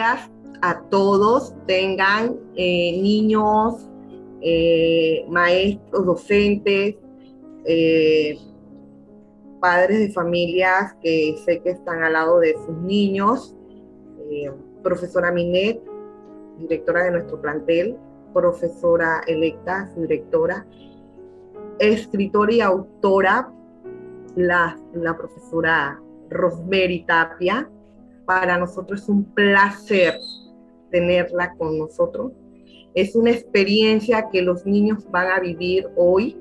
a todos, tengan eh, niños, eh, maestros, docentes, eh, padres de familias que sé que están al lado de sus niños, profesora Minet, directora de nuestro plantel, profesora electa, su directora, escritora y autora, la, la profesora Rosemary Tapia. Para nosotros es un placer tenerla con nosotros. Es una experiencia que los niños van a vivir hoy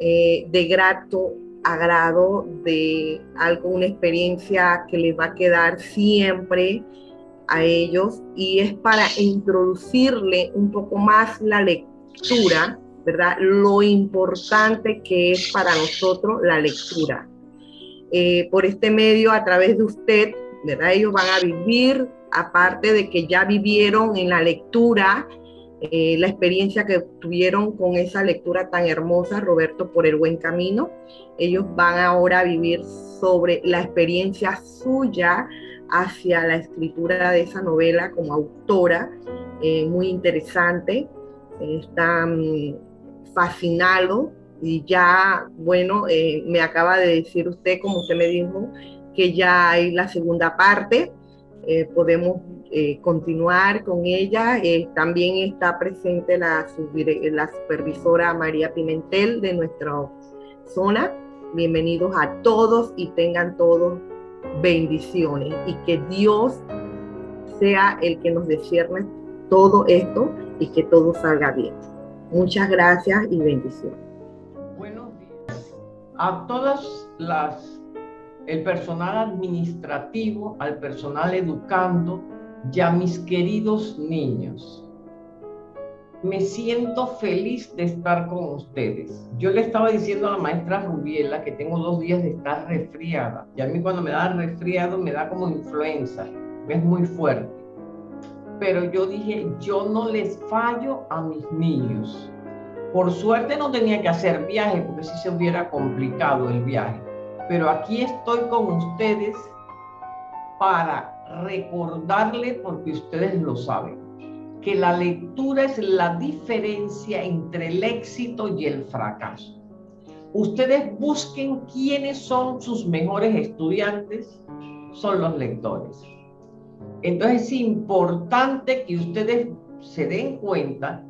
eh, de grato agrado, de algo, una experiencia que les va a quedar siempre a ellos y es para introducirle un poco más la lectura, ¿verdad? Lo importante que es para nosotros la lectura. Eh, por este medio, a través de usted, ¿verdad? Ellos van a vivir, aparte de que ya vivieron en la lectura, eh, la experiencia que tuvieron con esa lectura tan hermosa, Roberto, por el buen camino. Ellos van ahora a vivir sobre la experiencia suya hacia la escritura de esa novela como autora, eh, muy interesante. Están fascinados y ya, bueno, eh, me acaba de decir usted, como usted me dijo, que ya hay la segunda parte, eh, podemos eh, continuar con ella. también está presente la, supervisora María Pimentel de nuestra zona. Bienvenidos a todos y tengan todos bendiciones y que Dios sea el que nos descierne todo esto y que todo salga bien. Muchas gracias y bendiciones a todas las, el personal administrativo, al personal educando y a mis queridos niños. Me siento feliz de estar con ustedes. Yo le estaba diciendo a la maestra Rubiela que tengo dos días de estar resfriada. Y a mí cuando me da resfriado me da como influenza. Es muy fuerte. Pero yo dije, yo no les fallo a mis niños por suerte no tenía que hacer viaje porque si se hubiera complicado el viaje. Pero aquí estoy con ustedes para recordarle, porque ustedes lo saben, que la lectura es la diferencia entre el éxito y el fracaso. Ustedes busquen quiénes son sus mejores estudiantes, son los lectores. Entonces es importante que ustedes se den cuenta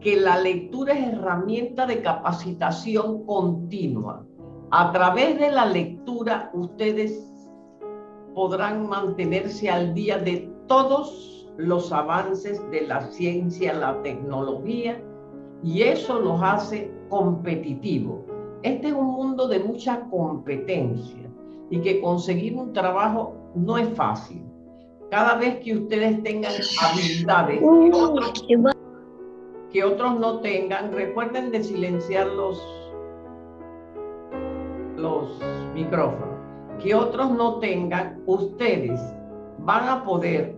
que la lectura es herramienta de capacitación continua. A través de la lectura ustedes podrán mantenerse al día de todos los avances de la ciencia, la tecnología, y eso los hace competitivos. Este es un mundo de mucha competencia y que conseguir un trabajo no es fácil. Cada vez que ustedes tengan habilidades que otros no tengan. Recuerden de silenciar los, los micrófonos. Que otros no tengan, ustedes van a poder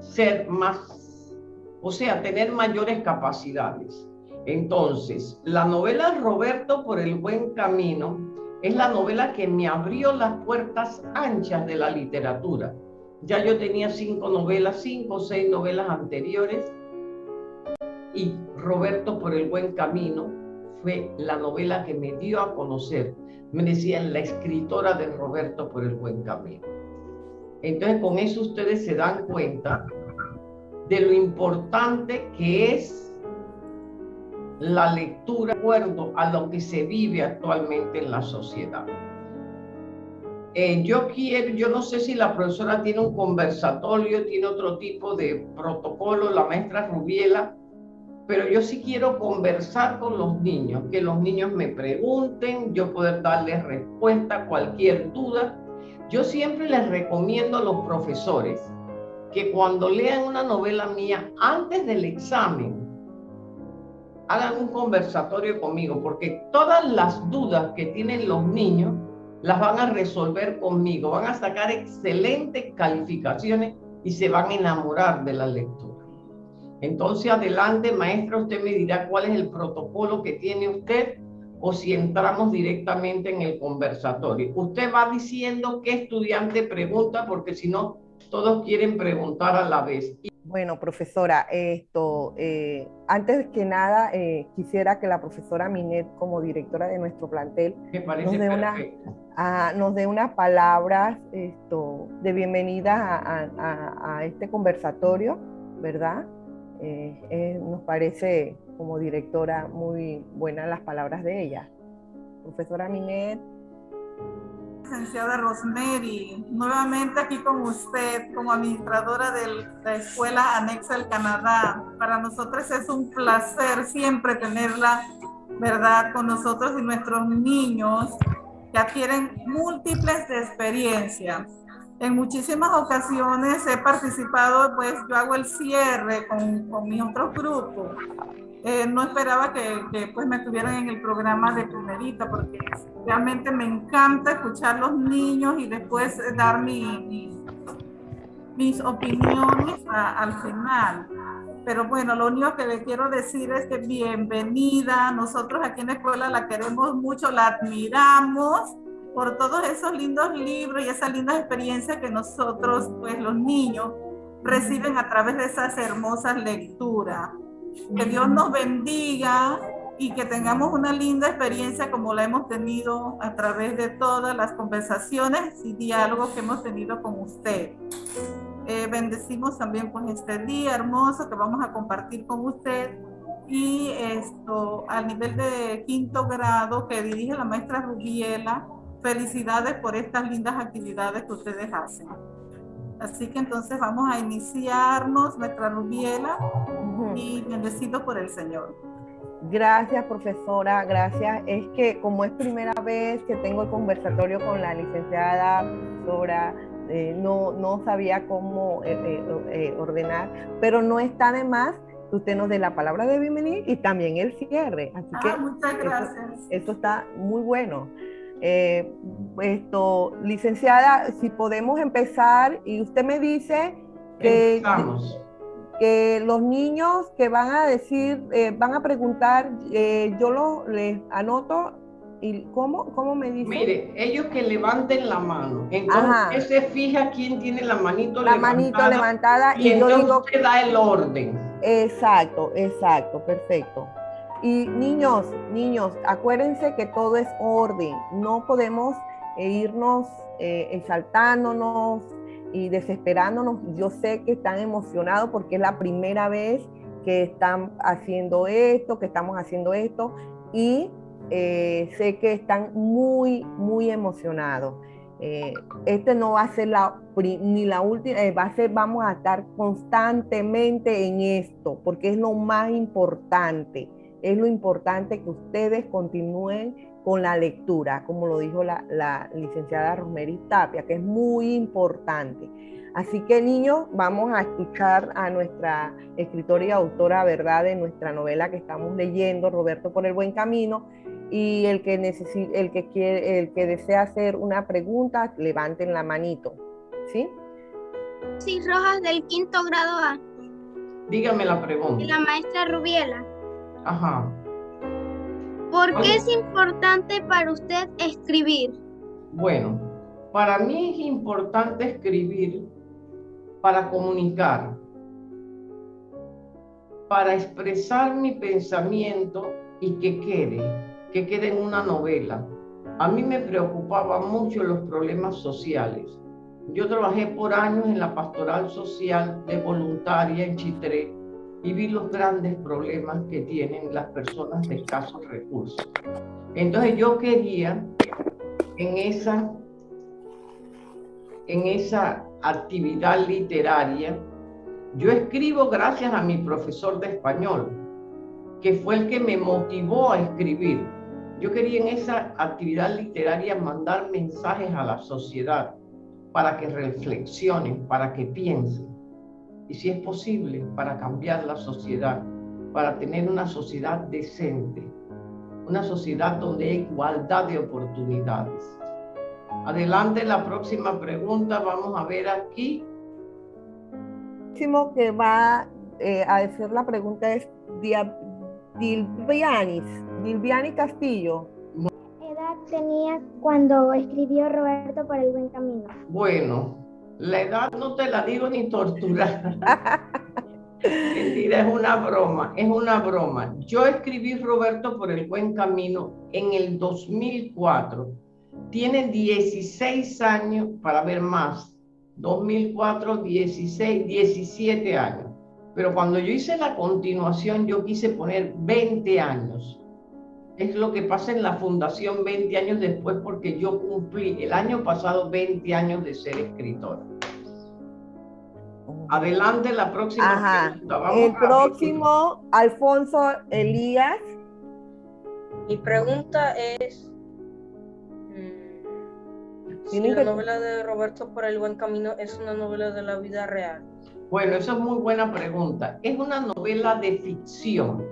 ser más, o sea, tener mayores capacidades. Entonces, la novela Roberto por el buen camino es la novela que me abrió las puertas anchas de la literatura. Ya yo tenía cinco novelas, cinco o seis novelas anteriores y Roberto por el buen camino fue la novela que me dio a conocer. Me decían la escritora de Roberto por el buen camino. Entonces con eso ustedes se dan cuenta de lo importante que es la lectura de acuerdo a lo que se vive actualmente en la sociedad. Eh, yo quiero, yo no sé si la profesora tiene un conversatorio, tiene otro tipo de protocolo, la maestra Rubiela, pero yo sí quiero conversar con los niños, que los niños me pregunten, yo poder darles respuesta a cualquier duda. Yo siempre les recomiendo a los profesores que cuando lean una novela mía antes del examen, hagan un conversatorio conmigo, porque todas las dudas que tienen los niños las van a resolver conmigo, van a sacar excelentes calificaciones y se van a enamorar de la lectura. Entonces, adelante, maestra, usted me dirá cuál es el protocolo que tiene usted o si entramos directamente en el conversatorio. Usted va diciendo qué estudiante pregunta, porque si no, todos quieren preguntar a la vez. Bueno, profesora, esto, eh, antes que nada, eh, quisiera que la profesora Minet, como directora de nuestro plantel, nos dé, una, a, nos dé unas palabras esto, de bienvenida a, a, este conversatorio, ¿verdad? Eh, nos parece como directora muy buenas las palabras de ella. Profesora Minet licenciada Rosemary, nuevamente aquí con usted como administradora de la Escuela Anexa del Canadá. Para nosotros es un placer siempre tenerla, ¿verdad?, con nosotros y nuestros niños que adquieren múltiples experiencias. En muchísimas ocasiones he participado, pues yo hago el cierre con, con mi otro grupo eh, no esperaba que, pues me tuvieran en el programa de primerita porque realmente me encanta escuchar los niños y después dar mi, mis opiniones al final. Pero bueno, lo único que le quiero decir es que bienvenida. Nosotros aquí en la escuela la queremos mucho, la admiramos por todos esos lindos libros y esas lindas experiencias que nosotros, pues los niños, reciben a través de esas hermosas lecturas. Que Dios nos bendiga y que tengamos una linda experiencia como la hemos tenido a través de todas las conversaciones y diálogos que hemos tenido con usted. Eh, bendecimos también pues este día hermoso que vamos a compartir con usted y esto al nivel de quinto grado que dirige la maestra Rubiela. Felicidades por estas lindas actividades que ustedes hacen. Así que entonces vamos a iniciarnos nuestra Rubiela y bendecido por el Señor. Gracias, profesora, gracias. Es que como es primera vez que tengo el conversatorio con la licenciada profesora, eh, no, no sabía cómo eh, eh, ordenar, pero no está de más que usted nos dé la palabra de bienvenida y también el cierre. Así ah, muchas gracias. Eso, está muy bueno. Esto, licenciada, si podemos empezar y usted me dice que que los niños que van a decir, eh, van a preguntar, eh, yo lo les anoto y ¿cómo, cómo me dice? Mire, ellos que levanten la mano. Entonces se fija quién tiene la manito la levantada. manito levantada y, yo digo usted da el orden. Exacto, exacto, perfecto. Y niños, niños, acuérdense que todo es orden. No podemos eh, irnos exaltándonos, y desesperándonos. Yo sé que están emocionados porque es la primera vez que están haciendo esto, que estamos haciendo esto y eh, sé que están muy, muy emocionados. Eh, este no va a ser la, ni la última, eh, va a ser, vamos a estar constantemente en esto, porque es lo más importante, es lo importante que ustedes continúen con la lectura, como lo dijo la, licenciada Rosemary Tapia, que es muy importante. Así que niños, vamos a escuchar a nuestra escritora y autora, ¿verdad?, de nuestra novela que estamos leyendo, Roberto por el buen camino, y el que el que quiere, el que desea hacer una pregunta, levanten la manito, ¿sí? Sí, Rojas del quinto grado A. Dígame la pregunta. la maestra Rubiela. Ajá. ¿Por qué es importante para usted escribir? Bueno, para mí es importante escribir para comunicar, para expresar mi pensamiento y que quede, que quede en una novela. A mí me preocupaban mucho los problemas sociales. Yo trabajé por años en la pastoral social de voluntaria en Chitré y vi los grandes problemas que tienen las personas de escasos recursos. Entonces yo quería en esa, en esa actividad literaria, yo escribo gracias a mi profesor de español, que fue el que me motivó a escribir. Yo quería en esa actividad literaria mandar mensajes a la sociedad para que reflexionen, para que piensen y si es posible para cambiar la sociedad, para tener una sociedad decente, una sociedad donde hay igualdad de oportunidades. Adelante la próxima pregunta, vamos a ver aquí. Último que va eh, a decir la pregunta es Dilvianis, Dilviani Castillo. ¿Qué edad tenía cuando escribió Roberto por el buen camino? Bueno, La edad no te la digo ni torturar. Mentira, es una broma, es una broma. Yo escribí Roberto por el buen camino en el 2004. Tiene 16 años, para ver más, 2004, 16, 17 años. Pero cuando yo hice la continuación, yo quise poner 20 años. Es lo que pasa en la fundación 20 años después, porque yo cumplí el año pasado 20 años de ser escritora. Adelante la próxima Ajá. el próximo, Alfonso Elías. Mi pregunta es mm, si la novela de Roberto por el buen camino es una novela de la vida real. Bueno, esa es muy buena pregunta. Es una novela de ficción,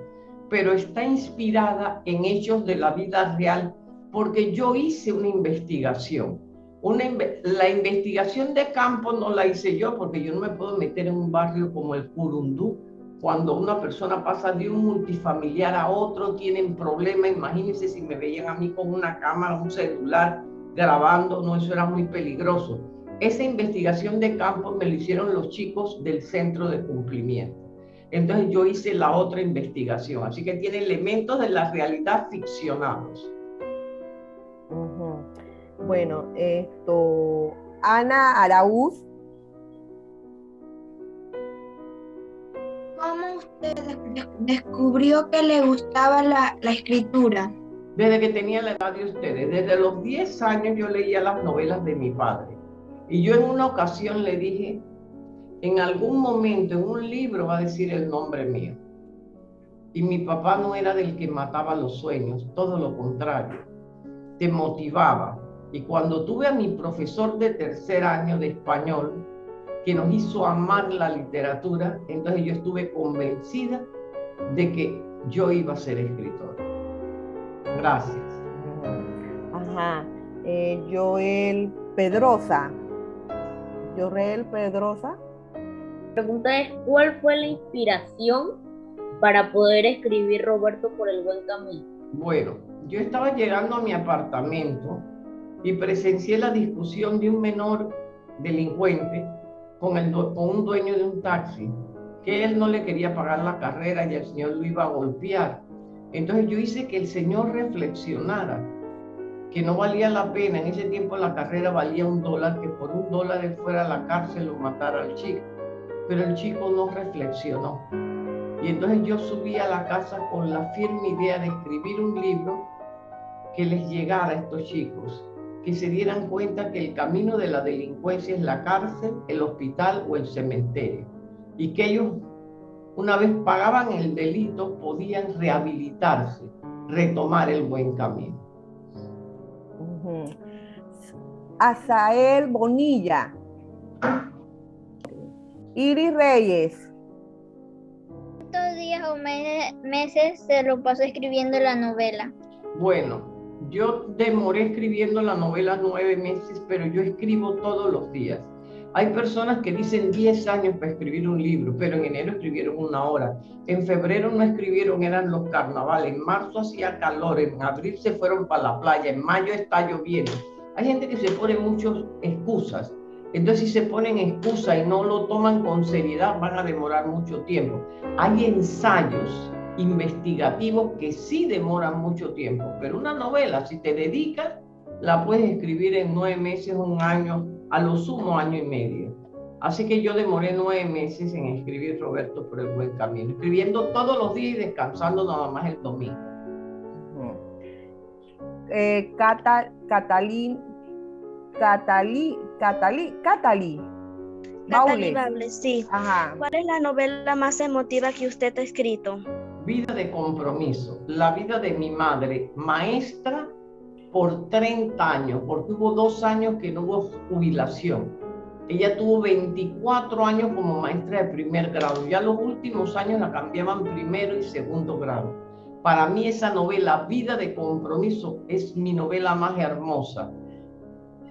pero está inspirada en hechos de la vida real porque yo hice una investigación la investigación de campo no la hice yo porque yo no me puedo meter en un barrio como el Curundú. Cuando una persona pasa de un multifamiliar a otro, tienen problemas. Imagínense si me veían a mí con una cámara, un celular grabando, no, eso era muy peligroso. Esa investigación de campo me lo hicieron los chicos del centro de cumplimiento. Entonces yo hice la otra investigación, así que tiene elementos de la realidad ficcionados. Bueno, esto, Ana Araúz. ¿Cómo usted descubrió que le gustaba la, la escritura? Desde que tenía la edad de ustedes, desde los 10 años yo leía las novelas de mi padre. Y yo en una ocasión le dije, en algún momento en un libro va a decir el nombre mío. Y mi papá no era del que mataba los sueños, todo lo contrario, te motivaba. Y cuando tuve a mi profesor de tercer año de español, que nos hizo amar la literatura, entonces yo estuve convencida de que yo iba a ser escritora. Gracias. Ajá. Eh, Joel Pedrosa. Joel Pedrosa. Pregunta es, ¿cuál fue la inspiración para poder escribir Roberto por el buen camino? Bueno, yo estaba llegando a mi apartamento y presencié la discusión de un menor delincuente con, el, con un dueño de un taxi, que él no le quería pagar la carrera y el señor lo iba a golpear. Entonces yo hice que el señor reflexionara que no valía la pena, en ese tiempo la carrera valía un dólar, que por un dólar él fuera a la cárcel o matara al chico. Pero el chico no reflexionó. Y entonces yo subí a la casa con la firme idea de escribir un libro que les llegara a estos chicos que se dieran cuenta que el camino de la delincuencia es la cárcel, el hospital o el cementerio. Y que ellos, una vez pagaban el delito, podían rehabilitarse, retomar el buen camino. Asael Bonilla. Iris Reyes. ¿Cuántos días o meses se lo pasó escribiendo la novela? Bueno, yo demoré escribiendo la novela nueve meses, pero yo escribo todos los días. Hay personas que dicen 10 años para escribir un libro, pero en enero escribieron una hora. En febrero no escribieron, eran los carnavales. En marzo hacía calor, en abril se fueron para la playa, en mayo está lloviendo. Hay gente que se pone muchas excusas. Entonces, si se ponen excusas y no lo toman con seriedad, van a demorar mucho tiempo. Hay ensayos investigativos que sí demoran mucho tiempo, pero una novela, si te dedicas, la puedes escribir en nueve meses, un año, a lo sumo año y medio. Así que yo demoré nueve meses en escribir Roberto por el buen camino, escribiendo todos los días y descansando nada más el domingo. Eh, Catalín, Catalí, Catalí, Catalí. Catalí sí. ¿Cuál es la novela más emotiva que usted ha escrito? vida de compromiso, la vida de mi madre, maestra por 30 años, porque hubo dos años que no hubo jubilación. Ella tuvo 24 años como maestra de primer grado. Ya los últimos años la cambiaban primero y segundo grado. Para mí esa novela, Vida de Compromiso, es mi novela más hermosa.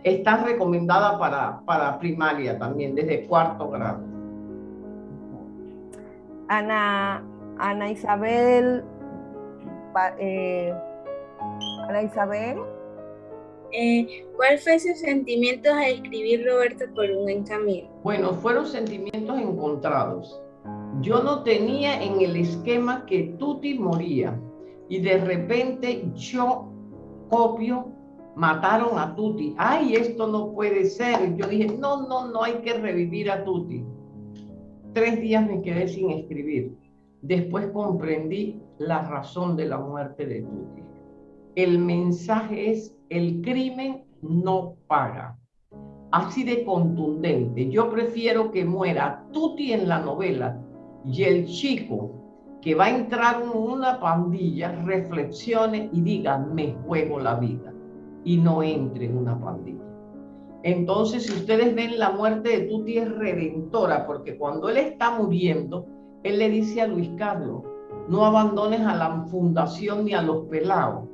Está recomendada para, para primaria también, desde cuarto grado. Ana, Ana Isabel, eh, Ana Isabel. Eh, ¿Cuál fue su sentimiento al escribir Roberto por un buen camino? Bueno, fueron sentimientos encontrados. Yo no tenía en el esquema que Tuti moría y de repente yo copio, mataron a Tuti. Ay, esto no puede ser. Yo dije, no, no, no hay que revivir a Tuti. Tres días me quedé sin escribir. Después comprendí la razón de la muerte de Tuti. El mensaje es, el crimen no paga. Así de contundente. Yo prefiero que muera Tuti en la novela y el chico que va a entrar en una pandilla reflexione y diga, me juego la vida y no entre en una pandilla. Entonces, si ustedes ven la muerte de Tuti es redentora, porque cuando él está muriendo, él le dice a Luis Carlos, no abandones a la fundación ni a los pelados.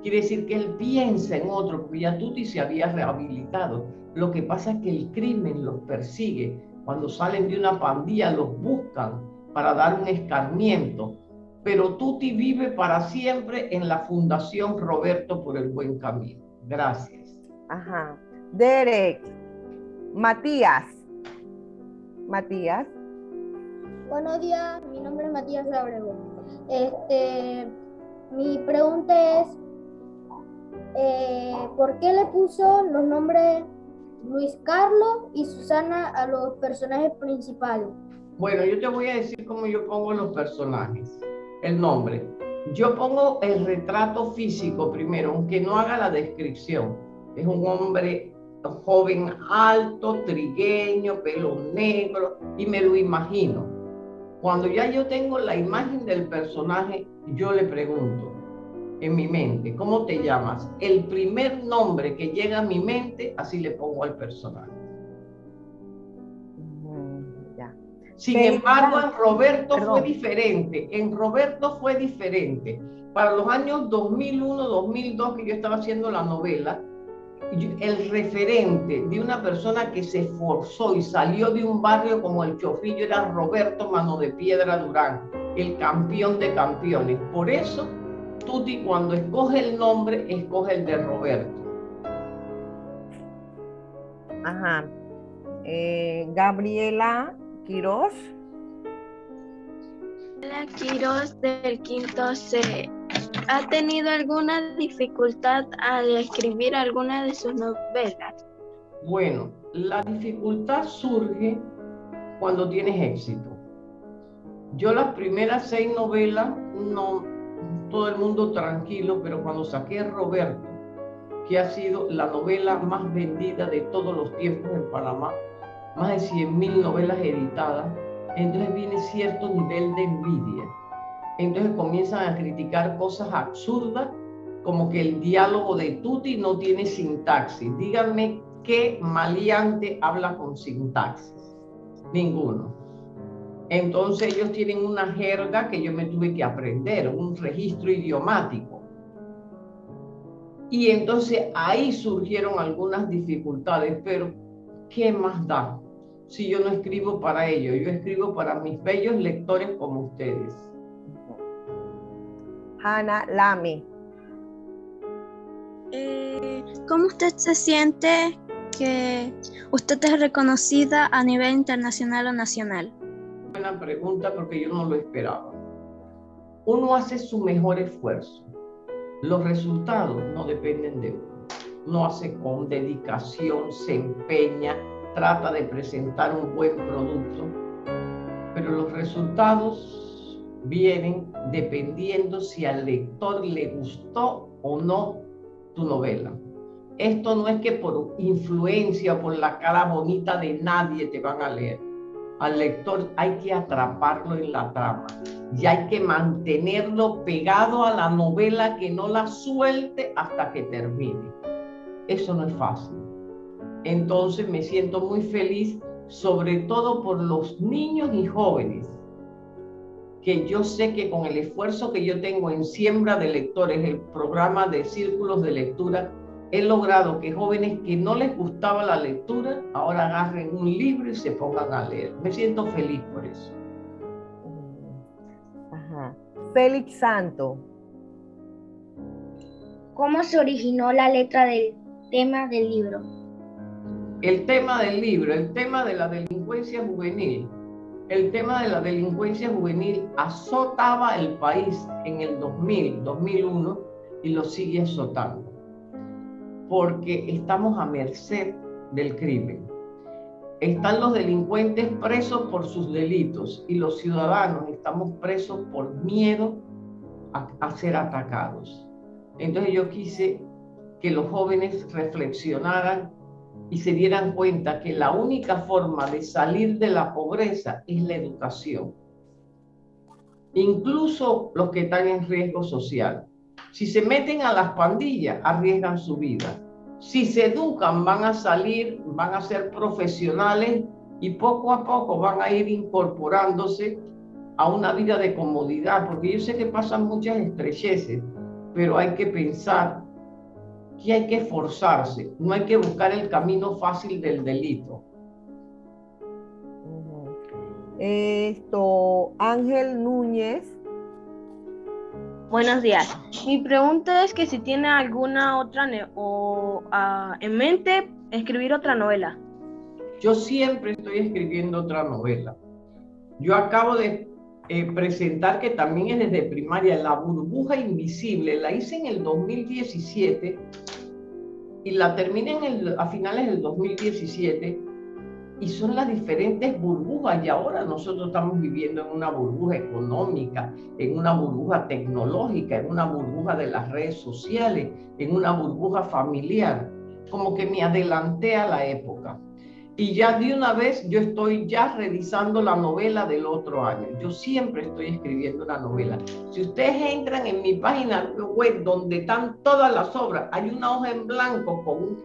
Quiere decir que él piensa en otro, porque ya Tuti se había rehabilitado. Lo que pasa es que el crimen los persigue. Cuando salen de una pandilla los buscan para dar un escarmiento. Pero Tuti vive para siempre en la Fundación Roberto por el Buen Camino. Gracias. Ajá. Derek. Matías. Matías. Buenos días, mi nombre es Matías Abrego. Este, mi pregunta es, eh, ¿por qué le puso los nombres Luis Carlos y Susana a los personajes principales? Bueno, yo te voy a decir cómo yo pongo los personajes, el nombre. Yo pongo el retrato físico primero, aunque no haga la descripción. Es un hombre joven alto, trigueño, pelo negro, y me lo imagino. Cuando ya yo tengo la imagen del personaje, yo le pregunto en mi mente, ¿cómo te llamas? El primer nombre que llega a mi mente, así le pongo al personaje. Sin embargo, en Roberto fue diferente. En Roberto fue diferente. Para los años 2001, 2002, que yo estaba haciendo la novela, el referente de una persona que se esforzó y salió de un barrio como el Chofillo era Roberto Mano de Piedra Durán, el campeón de campeones. Por eso, Tuti cuando escoge el nombre, escoge el de Roberto. Ajá. Eh, Gabriela Quiroz. La Quiroz del quinto C. ¿Ha tenido alguna dificultad al escribir alguna de sus novelas? Bueno, la dificultad surge cuando tienes éxito. Yo las primeras seis novelas, no, todo el mundo tranquilo, pero cuando saqué Roberto, que ha sido la novela más vendida de todos los tiempos en Panamá, más de 100 mil novelas editadas, entonces viene cierto nivel de envidia entonces comienzan a criticar cosas absurdas como que el diálogo de Tuti no tiene sintaxis. Díganme qué maleante habla con sintaxis. Ninguno. Entonces ellos tienen una jerga que yo me tuve que aprender, un registro idiomático. Y entonces ahí surgieron algunas dificultades, pero ¿qué más da? Si yo no escribo para ellos, yo escribo para mis bellos lectores como ustedes. Ana Lame. Eh, ¿Cómo usted se siente que usted es reconocida a nivel internacional o nacional? Buena pregunta porque yo no lo esperaba. Uno hace su mejor esfuerzo. Los resultados no dependen de uno. Uno hace con dedicación, se empeña, trata de presentar un buen producto, pero los resultados vienen dependiendo si al lector le gustó o no tu novela. Esto no es que por influencia por la cara bonita de nadie te van a leer. Al lector hay que atraparlo en la trama y hay que mantenerlo pegado a la novela que no la suelte hasta que termine. Eso no es fácil. Entonces me siento muy feliz, sobre todo por los niños y jóvenes que yo sé que con el esfuerzo que yo tengo en Siembra de Lectores, el programa de círculos de lectura, he logrado que jóvenes que no les gustaba la lectura, ahora agarren un libro y se pongan a leer. Me siento feliz por eso. Ajá. Félix Santo. ¿Cómo se originó la letra del tema del libro. El tema del libro, el tema de la delincuencia juvenil. El tema de la delincuencia juvenil azotaba el país en el 2000, 2001 y lo sigue azotando. Porque estamos a merced del crimen. Están los delincuentes presos por sus delitos y los ciudadanos estamos presos por miedo a, a ser atacados. Entonces yo quise que los jóvenes reflexionaran y se dieran cuenta que la única forma de salir de la pobreza es la educación. Incluso los que están en riesgo social. Si se meten a las pandillas, arriesgan su vida. Si se educan, van a salir, van a ser profesionales y poco a poco van a ir incorporándose a una vida de comodidad, porque yo sé que pasan muchas estrecheces, pero hay que pensar que hay que esforzarse, no hay que buscar el camino fácil del delito. Esto, Ángel Núñez. Buenos días. Mi pregunta es que si tiene alguna otra o ah, en mente escribir otra novela. Yo siempre estoy escribiendo otra novela. Yo acabo de eh, presentar que también es desde primaria, La burbuja invisible, la hice en el 2017 y la terminé en el, a finales del 2017 y son las diferentes burbujas y ahora nosotros estamos viviendo en una burbuja económica, en una burbuja tecnológica, en una burbuja de las redes sociales, en una burbuja familiar, como que me adelanté a la época. Y ya de una vez yo estoy ya revisando la novela del otro año. Yo siempre estoy escribiendo una novela. Si ustedes entran en mi página web donde están todas las obras, hay una hoja en blanco con un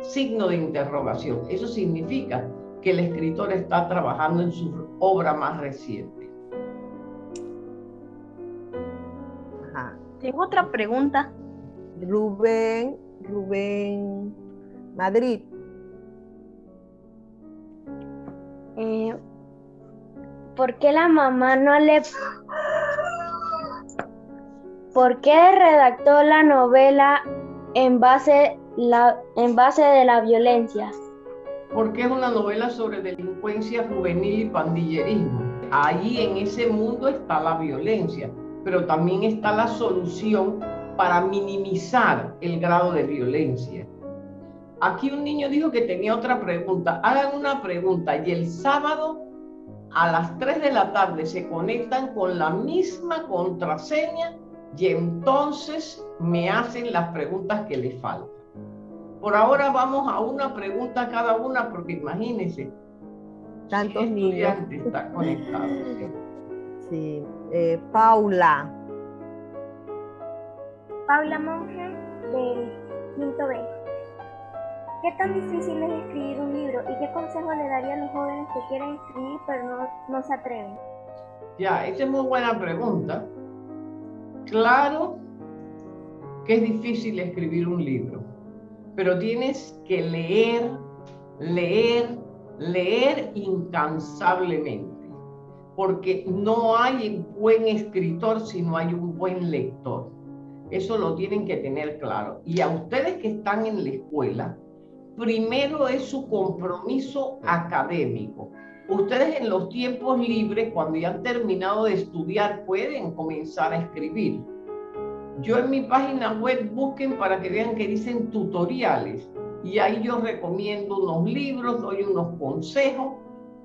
signo de interrogación. Eso significa que el escritor está trabajando en su obra más reciente. Tengo otra pregunta. Rubén, Rubén Madrid. Eh, ¿Por qué la mamá no le... ¿Por qué redactó la novela en base, la, en base de la violencia? Porque es una novela sobre delincuencia juvenil y pandillerismo. Ahí en ese mundo está la violencia, pero también está la solución para minimizar el grado de violencia. Aquí un niño dijo que tenía otra pregunta. Hagan una pregunta y el sábado a las 3 de la tarde se conectan con la misma contraseña y entonces me hacen las preguntas que les faltan. Por ahora vamos a una pregunta cada una porque imagínense. Tantos niños. están conectados. Sí. Eh, Paula. Paula Monge del quinto B. ¿Qué tan difícil es escribir un libro y qué consejo le daría a los jóvenes que quieren escribir pero no, no se atreven? Ya, esa es muy buena pregunta. Claro que es difícil escribir un libro, pero tienes que leer, leer, leer incansablemente, porque no hay buen escritor si no hay un buen lector. Eso lo tienen que tener claro. Y a ustedes que están en la escuela, primero es su compromiso académico. Ustedes en los tiempos libres, cuando ya han terminado de estudiar, pueden comenzar a escribir. Yo en mi página web busquen para que vean que dicen tutoriales. Y ahí yo recomiendo unos libros, doy unos consejos,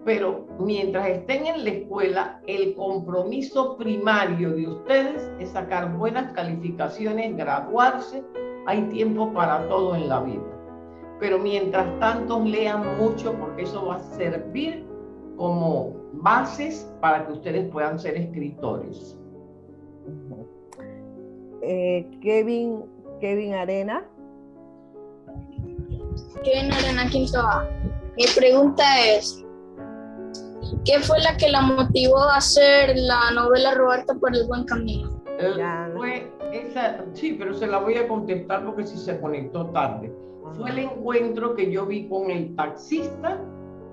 pero mientras estén en la escuela, el compromiso primario de ustedes es sacar buenas calificaciones, graduarse, hay tiempo para todo en la vida pero mientras tanto lean mucho porque eso va a servir como bases para que ustedes puedan ser escritores. Eh, Kevin, Kevin Arena. Kevin Arena Quinto Mi pregunta es, ¿qué fue la que la motivó a hacer la novela Roberto por el buen camino? fue esa, sí, pero se la voy a contestar porque si se conectó tarde fue el encuentro que yo vi con el taxista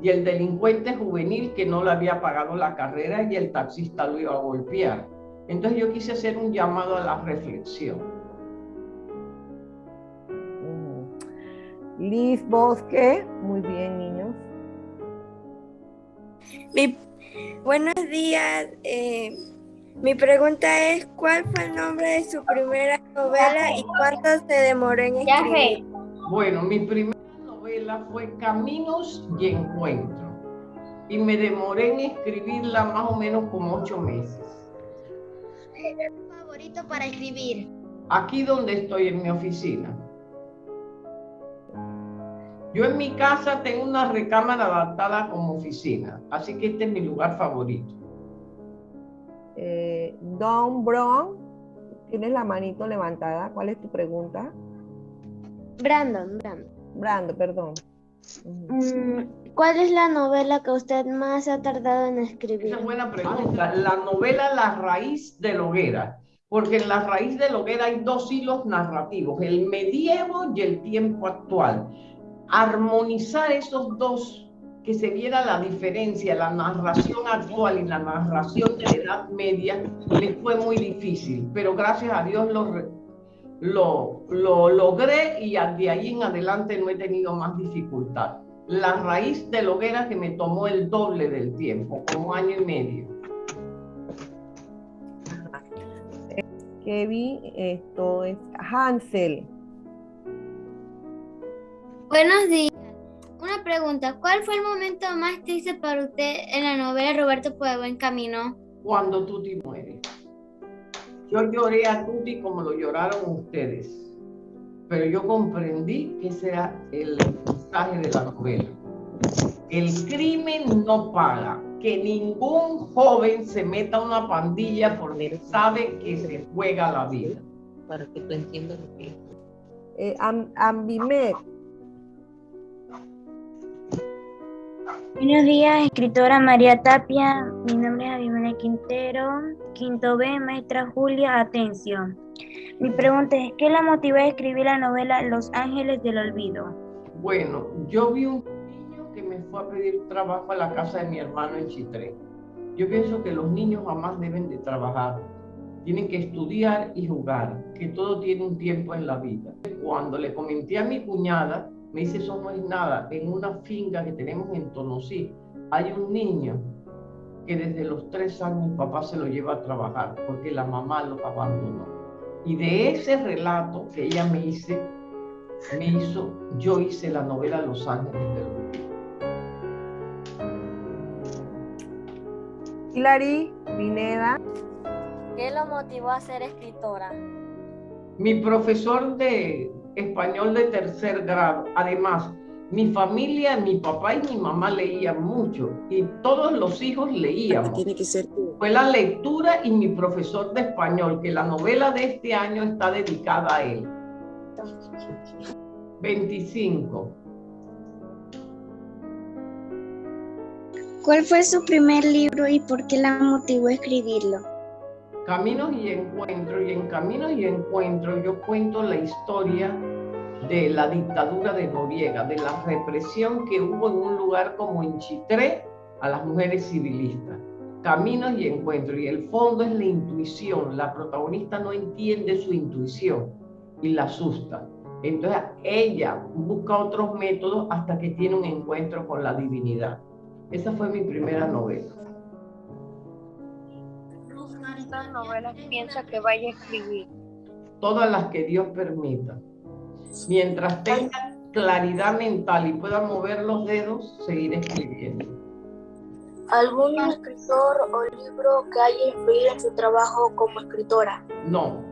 y el delincuente juvenil que no le había pagado la carrera y el taxista lo iba a golpear. Entonces yo quise hacer un llamado a la reflexión. Liz Bosque, muy bien, niños. Mi, buenos días. eh, mi pregunta es, ¿cuál fue el nombre de su primera novela y cuánto se demoró en escribir? Bueno, mi primera novela fue Caminos y Encuentro. Y me demoré en escribirla más o menos como ocho meses. favorito para escribir? Aquí donde estoy en mi oficina. Yo en mi casa tengo una recámara adaptada como oficina, así que este es mi lugar favorito. Eh, Don Brown, tienes la manito levantada. ¿Cuál es tu pregunta? Brandon, Brandon. Brando, perdón. Mm, ¿Cuál es la novela que usted más ha tardado en escribir? Esa es buena pregunta. La novela La raíz de la hoguera, porque en la raíz de la hoguera hay dos hilos narrativos, el medievo y el tiempo actual. Armonizar esos dos, que se viera la diferencia, la narración actual y la narración de la Edad Media, me fue muy difícil, pero gracias a Dios lo, re- lo, lo logré y de ahí en adelante no he tenido más dificultad. La raíz de la hoguera que me tomó el doble del tiempo, como año y medio. Kevin, esto es Hansel. Buenos días. Una pregunta, ¿cuál fue el momento más triste para usted en la novela Roberto por el buen camino? Cuando Tuti muere. Yo lloré a Tuti como lo lloraron ustedes, pero yo comprendí que ese era el mensaje de la novela. El crimen no paga. Que ningún joven se meta a una pandilla porque sabe que se juega la vida. Para que tú entiendas lo que es. Eh, Am- Buenos días, escritora María Tapia. Mi nombre es Abimena Quintero. Quinto B, maestra Julia Atención. Mi pregunta es, ¿qué la motivó a escribir la novela Los Ángeles del Olvido? Bueno, yo vi un niño que me fue a pedir trabajo a la casa de mi hermano en Chitré. Yo pienso que los niños jamás deben de trabajar. Tienen que estudiar y jugar, que todo tiene un tiempo en la vida. Cuando le comenté a mi cuñada, me dice, eso no es nada. En una finca que tenemos en Tonosí, hay un niño que desde los tres años el papá se lo lleva a trabajar porque la mamá lo abandonó. Y de ese relato que ella me hice, me hizo, yo hice la novela Los Ángeles del Olvido. Hilary, Pineda, ¿Qué lo motivó a ser escritora? Mi profesor de español de tercer grado, además, mi familia, mi papá y mi mamá leían mucho y todos los hijos leíamos. Tiene que ser tú. Fue la lectura y mi profesor de español, que la novela de este año está dedicada a él. 25. ¿Cuál fue su primer libro y por qué la motivó a escribirlo? Caminos y Encuentros, y en Caminos y Encuentros yo cuento la historia de la dictadura de Noriega, de la represión que hubo en un lugar como en Chitré a las mujeres civilistas. Caminos y Encuentros, y el fondo es la intuición, la protagonista no entiende su intuición y la asusta. Entonces ella busca otros métodos hasta que tiene un encuentro con la divinidad. Esa fue mi primera novela. ¿Cuántas novelas piensa que vaya a escribir? todas las que Dios permita. Mientras tenga claridad mental y pueda mover los dedos, seguir escribiendo. ¿Algún escritor o libro que haya influido en su trabajo como escritora? No.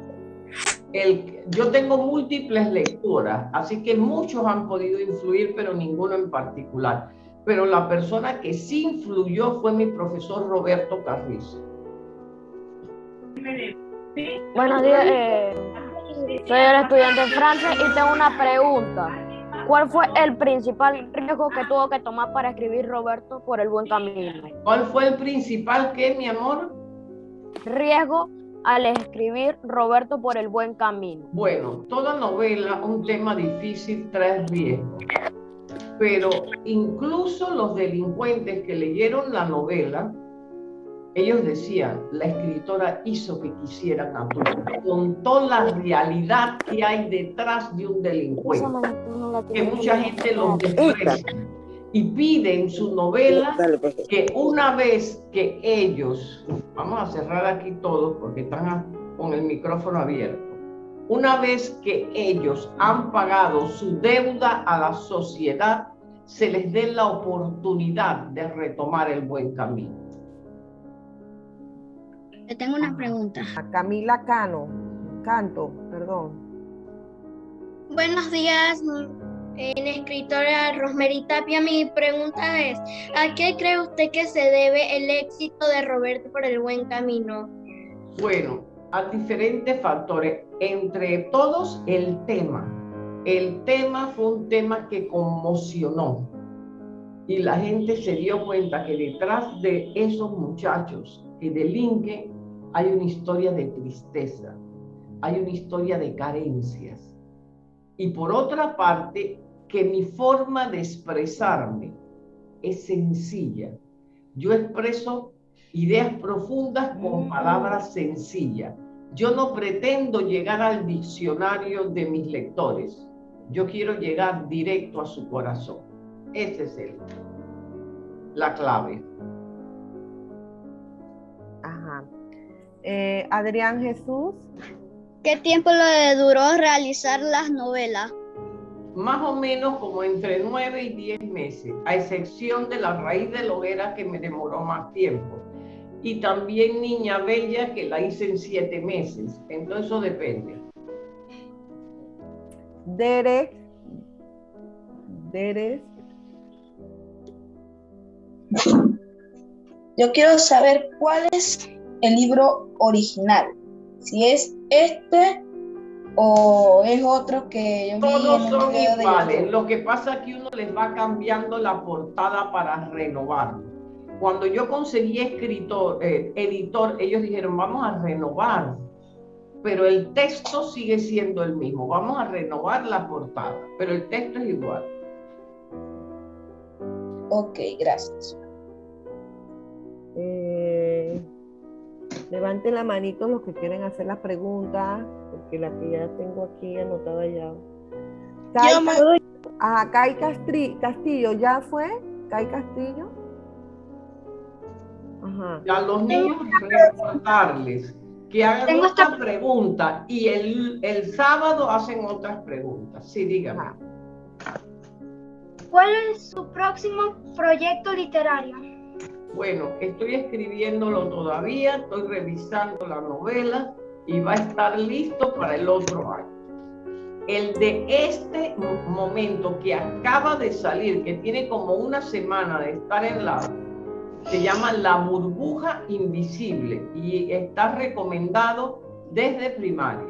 El, yo tengo múltiples lecturas, así que muchos han podido influir, pero ninguno en particular. Pero la persona que sí influyó fue mi profesor Roberto Carrizo. Buenos días, eh, soy el estudiante Francis y tengo una pregunta. ¿Cuál fue el principal riesgo que tuvo que tomar para escribir Roberto por el buen camino? ¿Cuál fue el principal qué, mi amor? Riesgo al escribir Roberto por el buen camino. Bueno, toda novela, un tema difícil trae riesgo. Pero incluso los delincuentes que leyeron la novela ellos decían, la escritora hizo que quisieran a todos, contó la realidad que hay detrás de un delincuente, que mucha gente los desprecia y pide en su novela que una vez que ellos, vamos a cerrar aquí todos porque están con el micrófono abierto, una vez que ellos han pagado su deuda a la sociedad, se les dé la oportunidad de retomar el buen camino. Le tengo una pregunta. A Camila Cano, Canto, perdón. Buenos días, en escritora Rosemary Tapia. Mi pregunta es, ¿a qué cree usted que se debe el éxito de Roberto por el buen camino? Bueno, a diferentes factores, entre todos el tema. El tema fue un tema que conmocionó y la gente se dio cuenta que detrás de esos muchachos que delinquen hay una historia de tristeza, hay una historia de carencias. Y por otra parte, que mi forma de expresarme es sencilla. Yo expreso ideas profundas con palabras sencillas. Yo no pretendo llegar al diccionario de mis lectores. Yo quiero llegar directo a su corazón. Ese es el, la clave. Eh, Adrián Jesús. ¿Qué tiempo le duró realizar las novelas? Más o menos como entre nueve y diez meses, a excepción de la raíz de la hoguera que me demoró más tiempo. Y también Niña Bella que la hice en siete meses. Entonces eso depende. Derek. Derek. Yo quiero saber cuál es el libro original. Si es este o es otro que yo Todos son iguales. Lo que pasa es que uno les va cambiando la portada para renovarlo. Cuando yo conseguí escritor, eh, editor, ellos dijeron, vamos a renovar, pero el texto sigue siendo el mismo. Vamos a renovar la portada, pero el texto es igual. Ok, gracias. Eh, levanten la manito los que quieren hacer las preguntas, porque la que ya tengo aquí anotada ya. Kai, Ajá, Kai Castri, Castillo, ¿ya fue? Kai Castillo. Ajá. A los niños recordarles que hagan esta pregunta y el, el sábado hacen otras preguntas. Sí, dígame. ¿Cuál es su próximo proyecto literario? Bueno, estoy escribiéndolo todavía, estoy revisando la novela y va a estar listo para el otro año. El de este momento que acaba de salir, que tiene como una semana de estar en la, se llama La burbuja invisible y está recomendado desde primaria.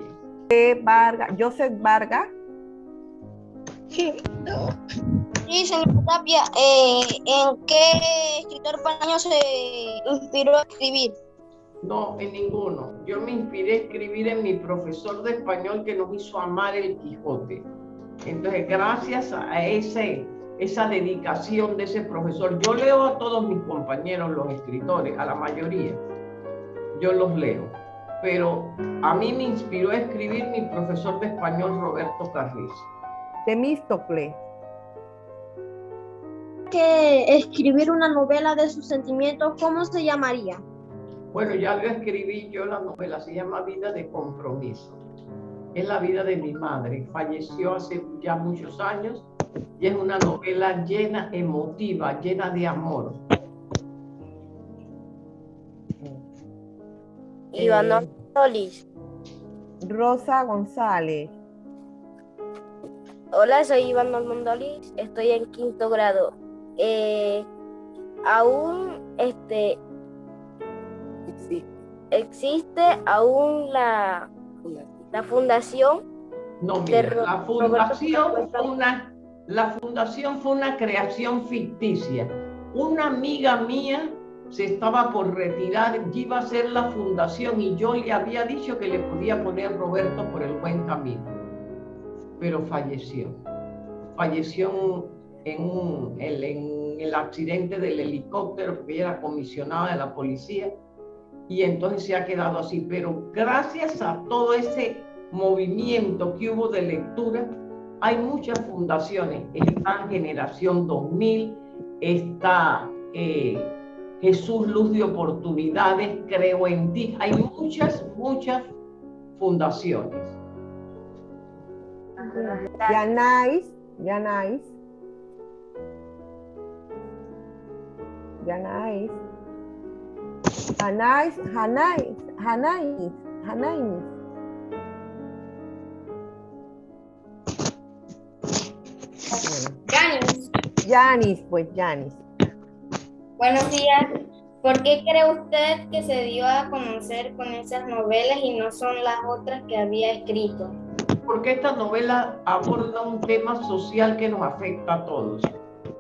Vargas, Joseph Vargas. Sí, señor Tapia, eh, ¿en qué escritor panameño se inspiró a escribir? No, en ninguno. Yo me inspiré a escribir en mi profesor de español que nos hizo amar el Quijote. Entonces, gracias a ese, esa dedicación de ese profesor, yo leo a todos mis compañeros, los escritores, a la mayoría, yo los leo. Pero a mí me inspiró a escribir mi profesor de español, Roberto Carrizo. Temístocle. Que escribir una novela de sus sentimientos, ¿cómo se llamaría? Bueno, ya lo escribí yo la novela, se llama Vida de Compromiso. Es la vida de mi madre, falleció hace ya muchos años y es una novela llena, emotiva, llena de amor. Iván Solís. Rosa González. Hola, soy Iván Normandoli, estoy en quinto grado. Eh, aún este existe aún la, la fundación. No, mira, la fundación fue una, la fundación fue una creación ficticia. Una amiga mía se estaba por retirar, iba a ser la fundación y yo le había dicho que le podía poner Roberto por el buen camino, pero falleció. Falleció en, en el accidente del helicóptero, porque ella era comisionada de la policía y entonces se ha quedado así. Pero gracias a todo ese movimiento que hubo de lectura, hay muchas fundaciones. Está Generación 2000, está eh, Jesús Luz de Oportunidades, Creo en Ti. Hay muchas, muchas fundaciones. Yanais, Yanais. Yanais. Hanais, Hanais, Hanais, Hanais. Yanis. Yanis, pues Yanis. Buenos días. ¿Por qué cree usted que se dio a conocer con esas novelas y no son las otras que había escrito? Porque esta novela aborda un tema social que nos afecta a todos.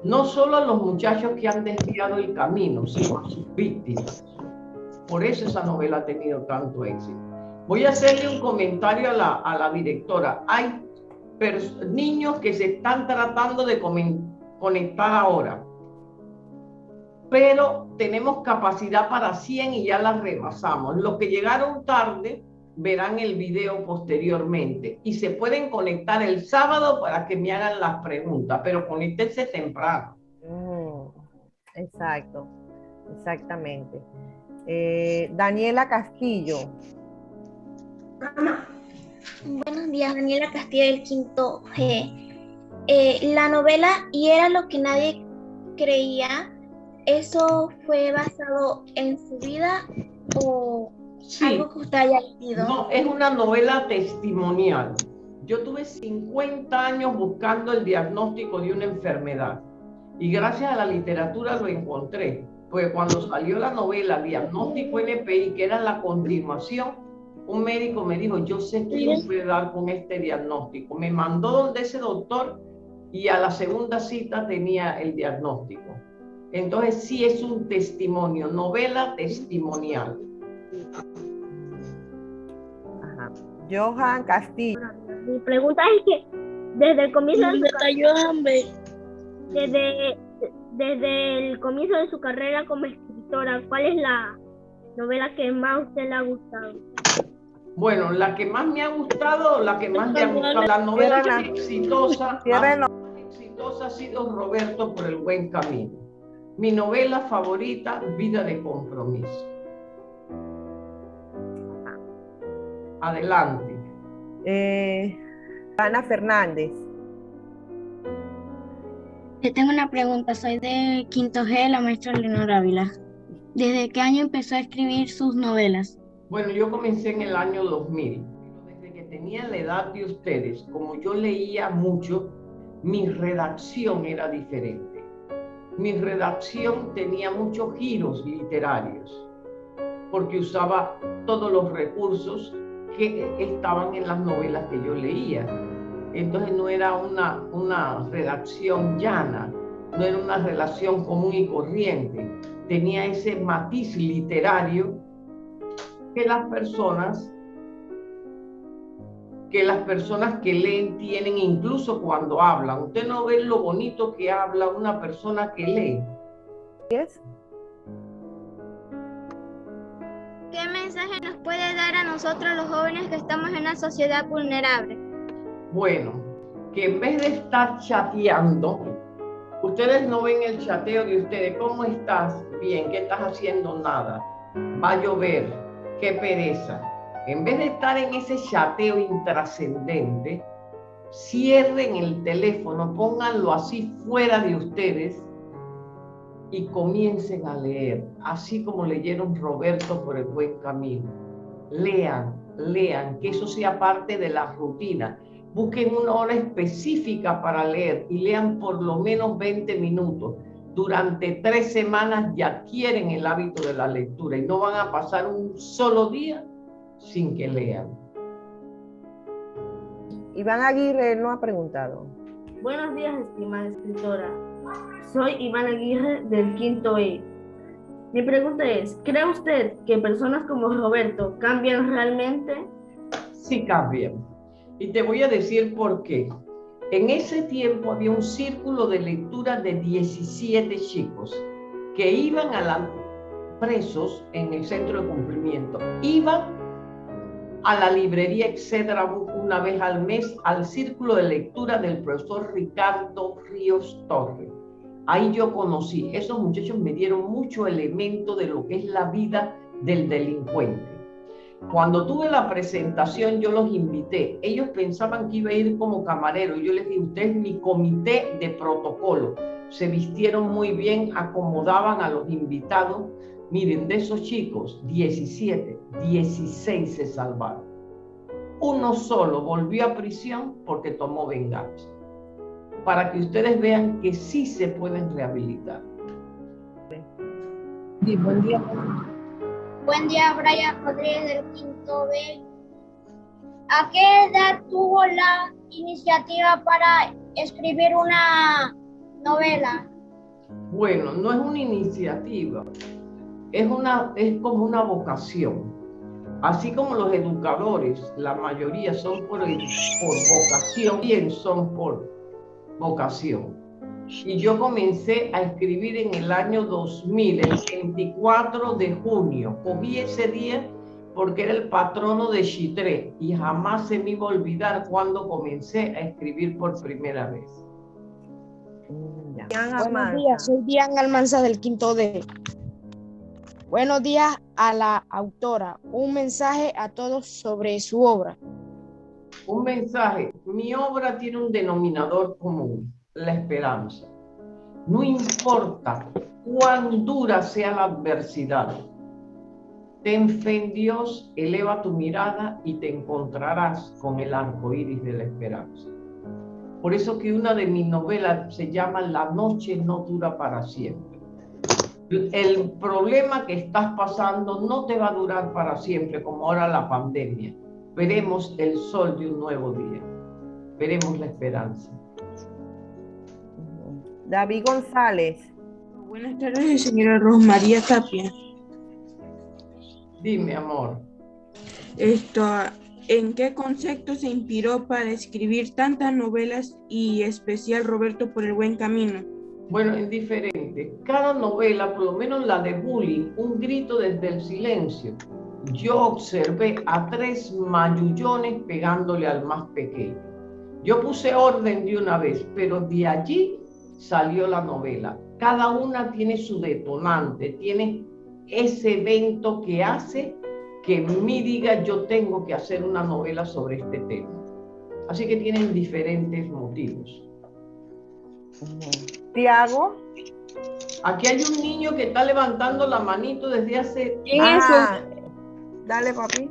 No solo a los muchachos que han desviado el camino, sino a sus víctimas. Por eso esa novela ha tenido tanto éxito. Voy a hacerle un comentario a la, directora. Hay niños que se están tratando de conectar ahora, pero tenemos capacidad para 100 y ya las rebasamos. Los que llegaron tarde verán el video posteriormente y se pueden conectar el sábado para que me hagan las preguntas, pero conéctense temprano. Mm, exacto, exactamente. Eh, Daniela Castillo. Buenos días, Daniela Castillo del quinto G. Eh, la novela Y era lo que nadie creía, ¿eso fue basado en su vida o algo que usted haya leído? No, es una novela testimonial. Yo tuve 50 años buscando el diagnóstico de una enfermedad y gracias a la literatura lo encontré. Porque cuando salió la novela Diagnóstico NPI, que era la continuación, un médico me dijo, yo sé quién puede dar con este diagnóstico. Me mandó donde ese doctor y a la segunda cita tenía el diagnóstico. Entonces sí es un testimonio, novela testimonial. Ajá. Johan Castillo. Mi pregunta es que desde el comienzo de su desde, desde el comienzo de su carrera como escritora, ¿cuál es la novela que más a usted le ha gustado? Bueno, la que más me ha gustado, la que más me ha gustado, la novela más exitosa, más exitosa ha sido Roberto por el buen camino. Mi novela favorita, Vida de Compromiso. Adelante. Eh, Ana Fernández. Yo tengo una pregunta, soy de quinto G, la maestra Leonora Ávila. ¿Desde qué año empezó a escribir sus novelas? Bueno, yo comencé en el año 2000. Desde que tenía la edad de ustedes, como yo leía mucho, mi redacción era diferente. Mi redacción tenía muchos giros literarios, porque usaba todos los recursos que estaban en las novelas que yo leía. Entonces no era una, una redacción llana, no era una relación común y corriente. Tenía ese matiz literario que las personas que las personas que leen tienen incluso cuando hablan. Usted no ve lo bonito que habla una persona que lee. ¿Qué mensaje puede dar a nosotros los jóvenes que estamos en una sociedad vulnerable? Bueno, que en vez de estar chateando, ustedes no ven el chateo de ustedes. ¿Cómo estás? Bien, ¿qué estás haciendo? Nada. Va a llover qué pereza. En vez de estar en ese chateo intrascendente, cierren el teléfono, pónganlo así fuera de ustedes y comiencen a leer, así como leyeron Roberto por el buen camino. Lean, lean, que eso sea parte de la rutina. Busquen una hora específica para leer y lean por lo menos 20 minutos durante tres semanas ya adquieren el hábito de la lectura y no van a pasar un solo día sin que lean. Iván Aguirre no ha preguntado. Buenos días, estimada escritora. Soy Iván Aguirre del quinto E. Mi pregunta es, ¿cree usted que personas como Roberto cambian realmente? Sí cambian. Y te voy a decir por qué. En ese tiempo había un círculo de lectura de 17 chicos que iban a la presos en el centro de cumplimiento. Iba a la librería Etcétera una vez al mes al círculo de lectura del profesor Ricardo Ríos Torres. Ahí yo conocí, esos muchachos me dieron mucho elemento de lo que es la vida del delincuente. Cuando tuve la presentación, yo los invité. Ellos pensaban que iba a ir como camarero. Yo les dije, usted es mi comité de protocolo. Se vistieron muy bien, acomodaban a los invitados. Miren, de esos chicos, 17, 16 se salvaron. Uno solo volvió a prisión porque tomó venganza. Para que ustedes vean que sí se pueden rehabilitar. Sí, buen día. Buen día, Brian Rodríguez del quinto B. ¿A qué edad tuvo la iniciativa para escribir una novela? Bueno, no es una iniciativa, es, una, es como una vocación. Así como los educadores, la mayoría son por, por vocación, bien son por vocación. Y yo comencé a escribir en el año 2000, el 24 de junio. Cogí ese día porque era el patrono de Chitré y jamás se me iba a olvidar cuando comencé a escribir por primera vez. Buenos días, soy Diana Almanza del quinto D. Buenos días a la autora. Un mensaje a todos sobre su obra. Un mensaje. Mi obra tiene un denominador común la esperanza. No importa cuán dura sea la adversidad, ten fe en Dios, eleva tu mirada y te encontrarás con el arco iris de la esperanza. Por eso que una de mis novelas se llama La noche no dura para siempre. El problema que estás pasando no te va a durar para siempre, como ahora la pandemia. Veremos el sol de un nuevo día. Veremos la esperanza. David González. Buenas tardes, señora Rosmaría Tapia. Dime, amor. Esto, ¿en qué concepto se inspiró para escribir tantas novelas y especial Roberto por el buen camino? Bueno, es diferente. Cada novela, por lo menos la de Bullying, un grito desde el silencio. Yo observé a tres mayullones pegándole al más pequeño. Yo puse orden de una vez, pero de allí salió la novela. Cada una tiene su detonante, tiene ese evento que hace que me diga yo tengo que hacer una novela sobre este tema. Así que tienen diferentes motivos. Tiago. Aquí hay un niño que está levantando la manito desde hace... ¿Quién es ah, Dale, papi.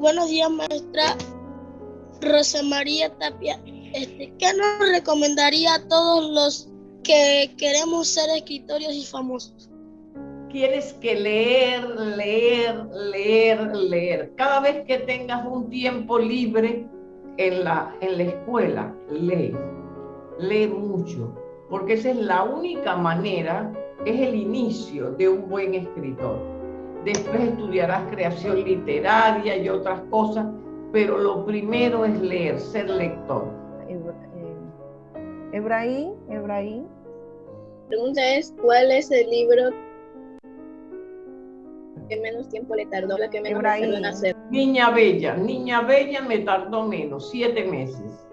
Buenos días, maestra Rosa María Tapia. Este, ¿Qué nos recomendaría a todos los que queremos ser escritores y famosos? Tienes que leer, leer, leer, leer. Cada vez que tengas un tiempo libre en la, en la escuela, lee. Lee mucho, porque esa es la única manera, es el inicio de un buen escritor. Después estudiarás creación literaria y otras cosas, pero lo primero es leer, ser lector. Ebrahim, Ebrahim. La pregunta es, ¿cuál es el libro que menos tiempo le tardó, la que menos le tardó en hacer? Niña Bella, Niña Bella me tardó menos, siete meses.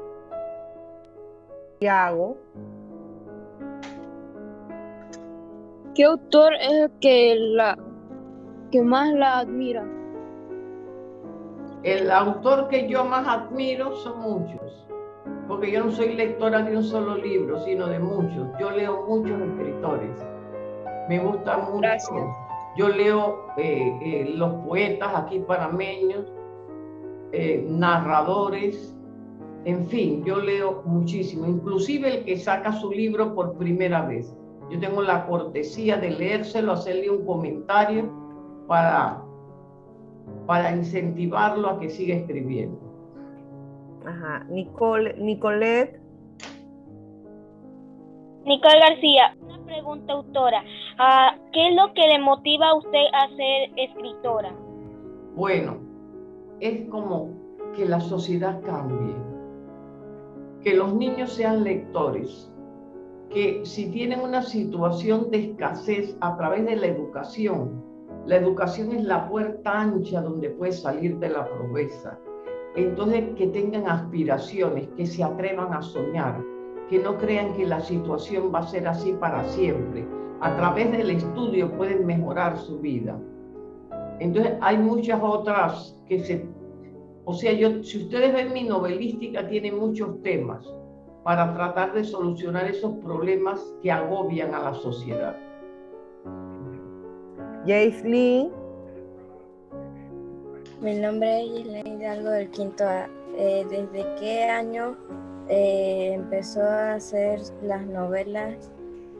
hago? ¿Qué autor es el que, la, que más la admira? El autor que yo más admiro son muchos porque yo no soy lectora de un solo libro, sino de muchos. Yo leo muchos escritores. Me gusta mucho. Yo leo eh, eh, los poetas aquí panameños, eh, narradores, en fin, yo leo muchísimo, inclusive el que saca su libro por primera vez. Yo tengo la cortesía de leérselo, hacerle un comentario para, para incentivarlo a que siga escribiendo. Ajá. Nicole, Nicolette. Nicole García, una pregunta, autora. Ah, ¿Qué es lo que le motiva a usted a ser escritora? Bueno, es como que la sociedad cambie, que los niños sean lectores, que si tienen una situación de escasez a través de la educación, la educación es la puerta ancha donde puedes salir de la pobreza. Entonces, que tengan aspiraciones, que se atrevan a soñar, que no crean que la situación va a ser así para siempre. A través del estudio pueden mejorar su vida. Entonces, hay muchas otras que se... O sea, yo, si ustedes ven mi novelística, tiene muchos temas para tratar de solucionar esos problemas que agobian a la sociedad. Jaislyn. Mi nombre es Gislaine Hidalgo del quinto A. Eh, ¿Desde qué año eh, empezó a hacer las novelas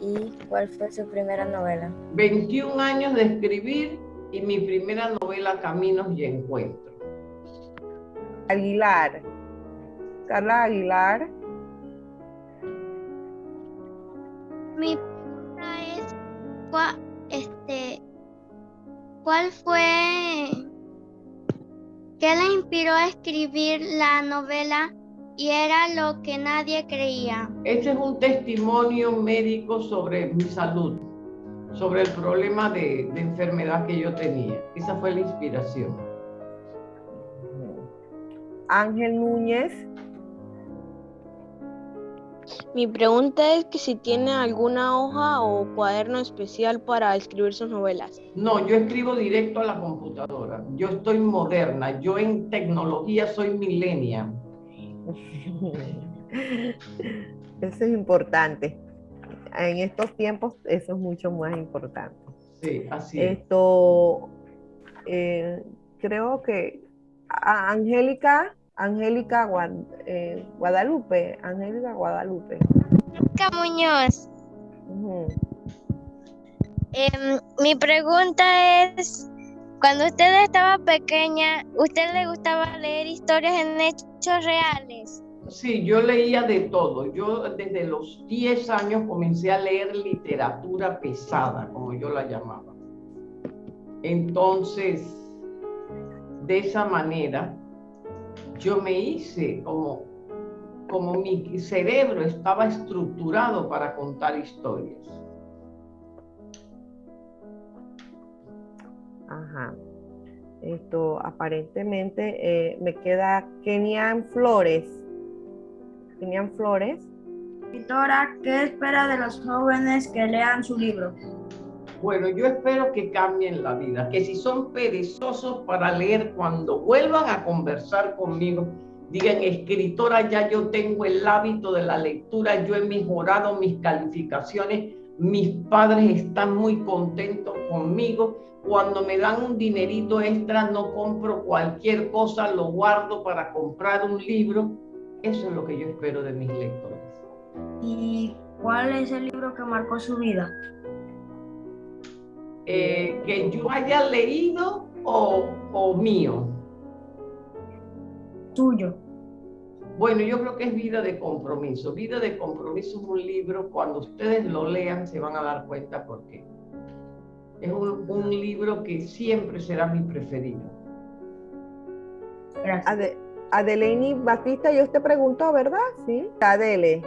y cuál fue su primera novela? 21 años de escribir y mi primera novela Caminos y Encuentros. Aguilar. Carla Aguilar. Mi pregunta es, ¿cuál, este, ¿cuál fue, qué le inspiró a escribir la novela y era lo que nadie creía? Este es un testimonio médico sobre mi salud, sobre el problema de, de enfermedad que yo tenía. Esa fue la inspiración. Ángel Núñez. Mi pregunta es que si tiene alguna hoja o cuaderno especial para escribir sus novelas. No, yo escribo directo a la computadora. Yo estoy moderna. Yo en tecnología soy millennial. Eso es importante. En estos tiempos eso es mucho más importante. Sí, así es. Esto, eh, creo que a- Angélica, Angélica Guad- eh, Guadalupe, Angélica Guadalupe. Angélica Muñoz. Em, mi pregunta es, cuando usted estaba pequeña, ¿usted le gustaba leer historias en hechos reales? Sí, yo leía de todo. Yo desde los 10 años comencé a leer literatura pesada, como yo la llamaba. Entonces, de esa manera, yo me hice como, como mi cerebro estaba estructurado para contar historias. Ajá. Esto aparentemente eh, me queda Kenian Flores. Kenian Flores. Escritora, ¿qué espera de los jóvenes que lean su libro? Bueno, yo espero que cambien la vida, que si son perezosos para leer, cuando vuelvan a conversar conmigo, digan, escritora, ya yo tengo el hábito de la lectura, yo he mejorado mis calificaciones, mis padres están muy contentos conmigo, cuando me dan un dinerito extra no compro cualquier cosa, lo guardo para comprar un libro, eso es lo que yo espero de mis lectores. ¿Y cuál es el libro que marcó su vida? Eh, que yo haya leído o, o mío. Tuyo. Bueno, yo creo que es Vida de Compromiso. Vida de Compromiso es un libro, cuando ustedes lo lean se van a dar cuenta por qué. Es un, un libro que siempre será mi preferido. Ade- Adeleini Batista, yo te preguntó, ¿verdad? Sí. Adele.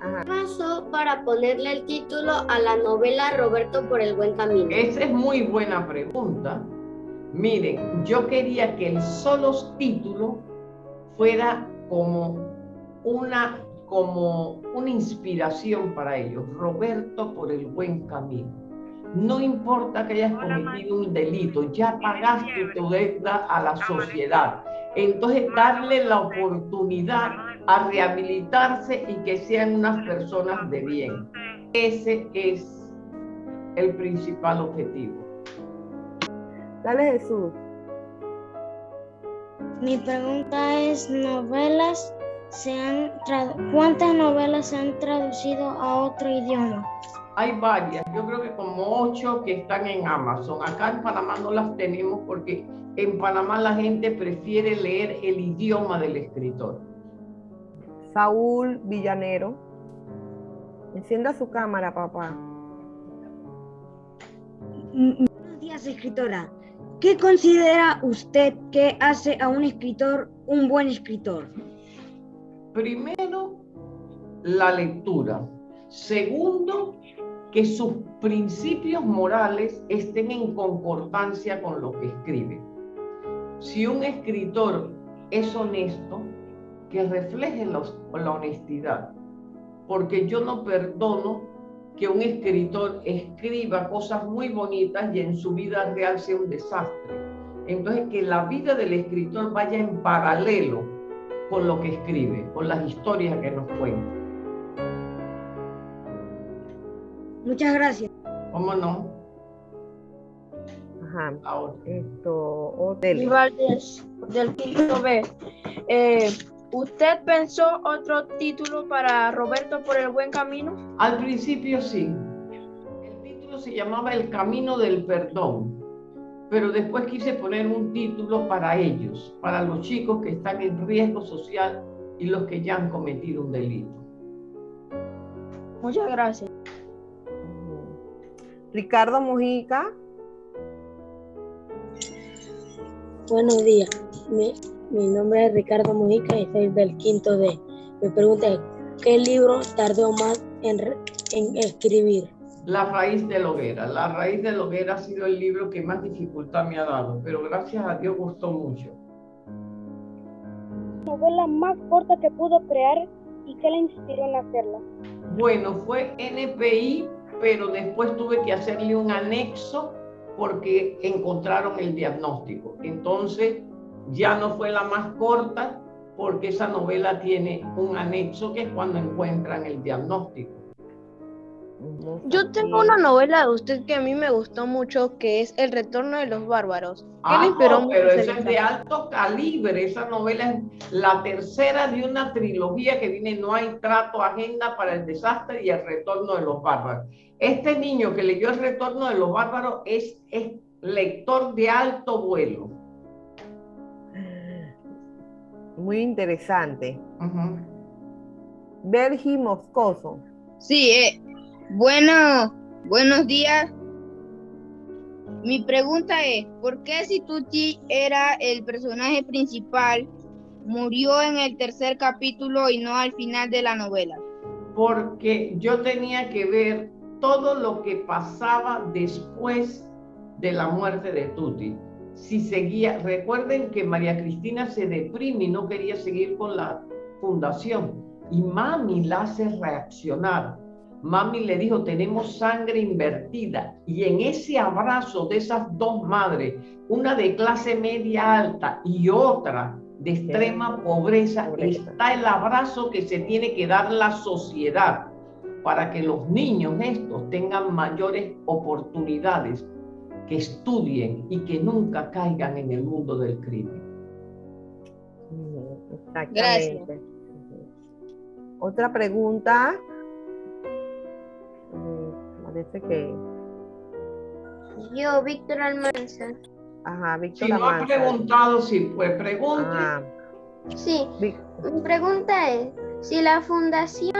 Ajá. ¿Qué pasó para ponerle el título a la novela Roberto por el buen camino? Esa es muy buena pregunta. Miren, yo quería que el solo título fuera como una, como una inspiración para ellos. Roberto por el buen camino. No importa que hayas cometido un delito, ya pagaste tu deuda a la sociedad. Entonces, darle la oportunidad a rehabilitarse y que sean unas personas de bien. Ese es el principal objetivo. Dale Jesús. Mi pregunta es, ¿novelas se han ¿cuántas novelas se han traducido a otro idioma? Hay varias, yo creo que como ocho que están en Amazon. Acá en Panamá no las tenemos porque en Panamá la gente prefiere leer el idioma del escritor. Saúl Villanero. Encienda su cámara, papá. Buenos días, escritora. ¿Qué considera usted que hace a un escritor un buen escritor? Primero, la lectura. Segundo, que sus principios morales estén en concordancia con lo que escribe. Si un escritor es honesto, que refleje la, la honestidad, porque yo no perdono que un escritor escriba cosas muy bonitas y en su vida real sea un desastre. Entonces, que la vida del escritor vaya en paralelo con lo que escribe, con las historias que nos cuenta. Muchas gracias. ¿Cómo no? Ajá. Ahora. Esto, hotel. Del quinto B. Eh, ¿Usted pensó otro título para Roberto por el buen camino? Al principio sí. El título se llamaba El Camino del Perdón, pero después quise poner un título para ellos, para los chicos que están en riesgo social y los que ya han cometido un delito. Muchas gracias. Ricardo Mujica. Buenos días. Mi, mi nombre es Ricardo Mujica y soy del quinto D. Mi pregunta es, ¿qué libro tardó más en, escribir? La raíz de la hoguera. La raíz de la hoguera ha sido el libro que más dificultad me ha dado, pero gracias a Dios gustó mucho. novela más corta que pudo crear y qué le inspiró en hacerla. Bueno, fue NPI, pero después tuve que hacerle un anexo porque encontraron el diagnóstico. Entonces, ya no fue la más corta porque esa novela tiene un anexo que es cuando encuentran el diagnóstico. Yo tengo una novela de usted que a mí me gustó mucho, que es El retorno de los bárbaros. ¿Qué Ah, le inspiró no, mucho pero ese esa es de alto calibre. Esa novela es la tercera de una trilogía que viene No hay trato, agenda para el desastre y el retorno de los bárbaros. Este niño que leyó el retorno de los bárbaros es, es lector de alto vuelo. Muy interesante. Bergi Moscoso. Sí, eh, bueno, buenos días. Mi pregunta es, ¿por qué si Tutti era el personaje principal, murió en el tercer capítulo y no al final de la novela? Porque yo tenía que ver todo lo que pasaba después de la muerte de Tuti. Si seguía, recuerden que María Cristina se deprime y no quería seguir con la fundación. Y mami la hace reaccionar. Mami le dijo, tenemos sangre invertida. Y en ese abrazo de esas dos madres, una de clase media alta y otra de extrema pobreza, está el abrazo que se tiene que dar la sociedad para que los niños estos tengan mayores oportunidades, que estudien y que nunca caigan en el mundo del crimen. Exactamente. Otra pregunta. Parece que. Yo, Víctor Almanza. Ajá, Víctor Si no ha Almanza. preguntado, sí, pues pregunte. Ah, Sí, mi pregunta es, si la fundación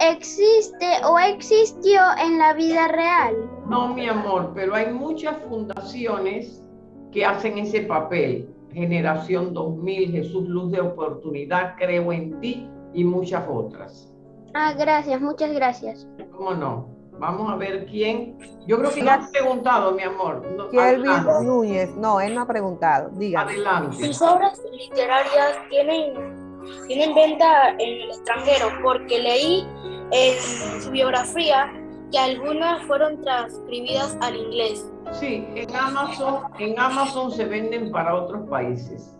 existe o existió en la vida real. No, mi amor, pero hay muchas fundaciones que hacen ese papel. Generación 2000, Jesús Luz de Oportunidad, Creo en Ti y muchas otras. Ah, gracias, muchas gracias. ¿Cómo no? Vamos a ver quién. Yo creo que no has preguntado, mi amor. No, Kelvin adelante. Núñez. No, él no ha preguntado. Dígame. Adelante. Sus obras literarias tienen, tienen venta en el extranjero porque leí en su biografía que algunas fueron transcribidas al inglés. Sí, en Amazon, en Amazon se venden para otros países.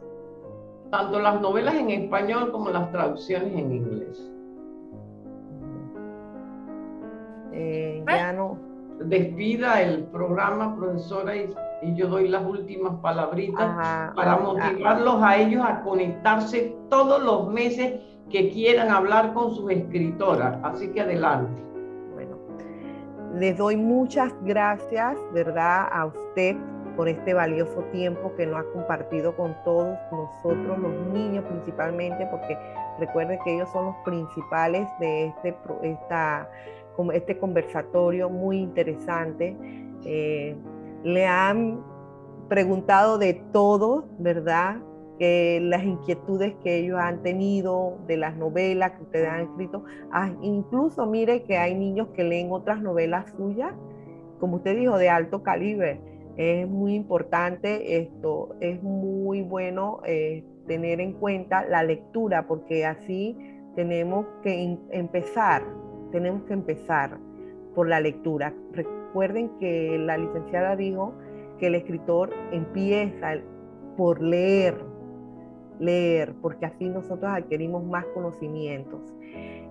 Tanto las novelas en español como las traducciones en inglés. Eh, ya no. Despida el programa, profesora, y, y yo doy las últimas palabritas Ajá, para motivarlos a ellos a conectarse todos los meses que quieran hablar con sus escritoras. Así que adelante. Les doy muchas gracias, ¿verdad?, a usted por este valioso tiempo que nos ha compartido con todos nosotros, los niños principalmente, porque recuerden que ellos son los principales de este, esta, este conversatorio muy interesante. Eh, le han preguntado de todo, ¿verdad? que las inquietudes que ellos han tenido de las novelas que ustedes han escrito. Ah, incluso mire que hay niños que leen otras novelas suyas, como usted dijo, de alto calibre. Es muy importante esto, es muy bueno eh, tener en cuenta la lectura, porque así tenemos que empezar, tenemos que empezar por la lectura. Recuerden que la licenciada dijo que el escritor empieza por leer, leer, porque así nosotros adquirimos más conocimientos.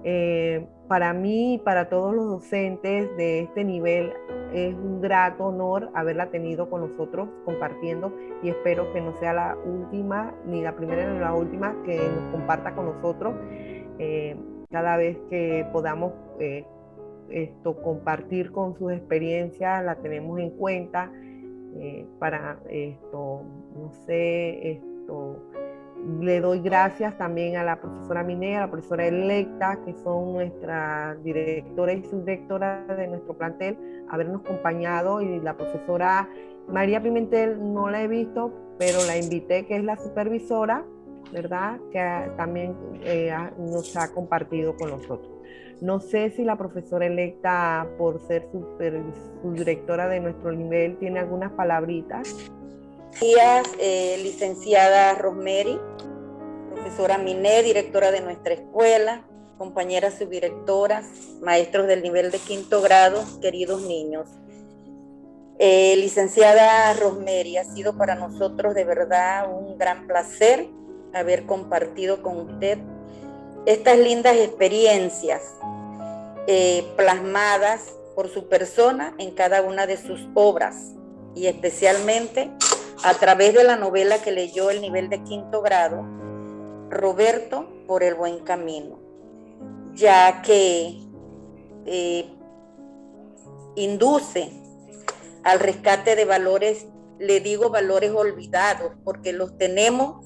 Eh, para mí y para todos los docentes de este nivel es un grato honor haberla tenido con nosotros compartiendo y espero que no sea la última, ni la primera ni la última que nos comparta con nosotros eh, cada vez que podamos eh, esto, compartir con sus experiencias, la tenemos en cuenta para esto, no sé, esto le doy gracias también a la profesora Minea, a la profesora electa, que son nuestra directora y subdirectora de nuestro plantel, habernos acompañado y la profesora María Pimentel no la he visto, pero la invité, que es la supervisora, ¿verdad? Que también eh, nos ha compartido con nosotros. No sé si la profesora electa, por ser subdirectora de nuestro nivel, tiene algunas palabritas días, eh, licenciada Rosemary, profesora Miné, directora de nuestra escuela, compañeras subdirectoras, maestros del nivel de quinto grado, queridos niños. Eh, licenciada Rosemary, ha sido para nosotros de verdad un gran placer haber compartido con usted estas lindas experiencias eh, plasmadas por su persona en cada una de sus obras y especialmente a través de la novela que leyó el nivel de quinto grado, Roberto por el buen camino, ya que eh, induce al rescate de valores, le digo valores olvidados, porque los tenemos,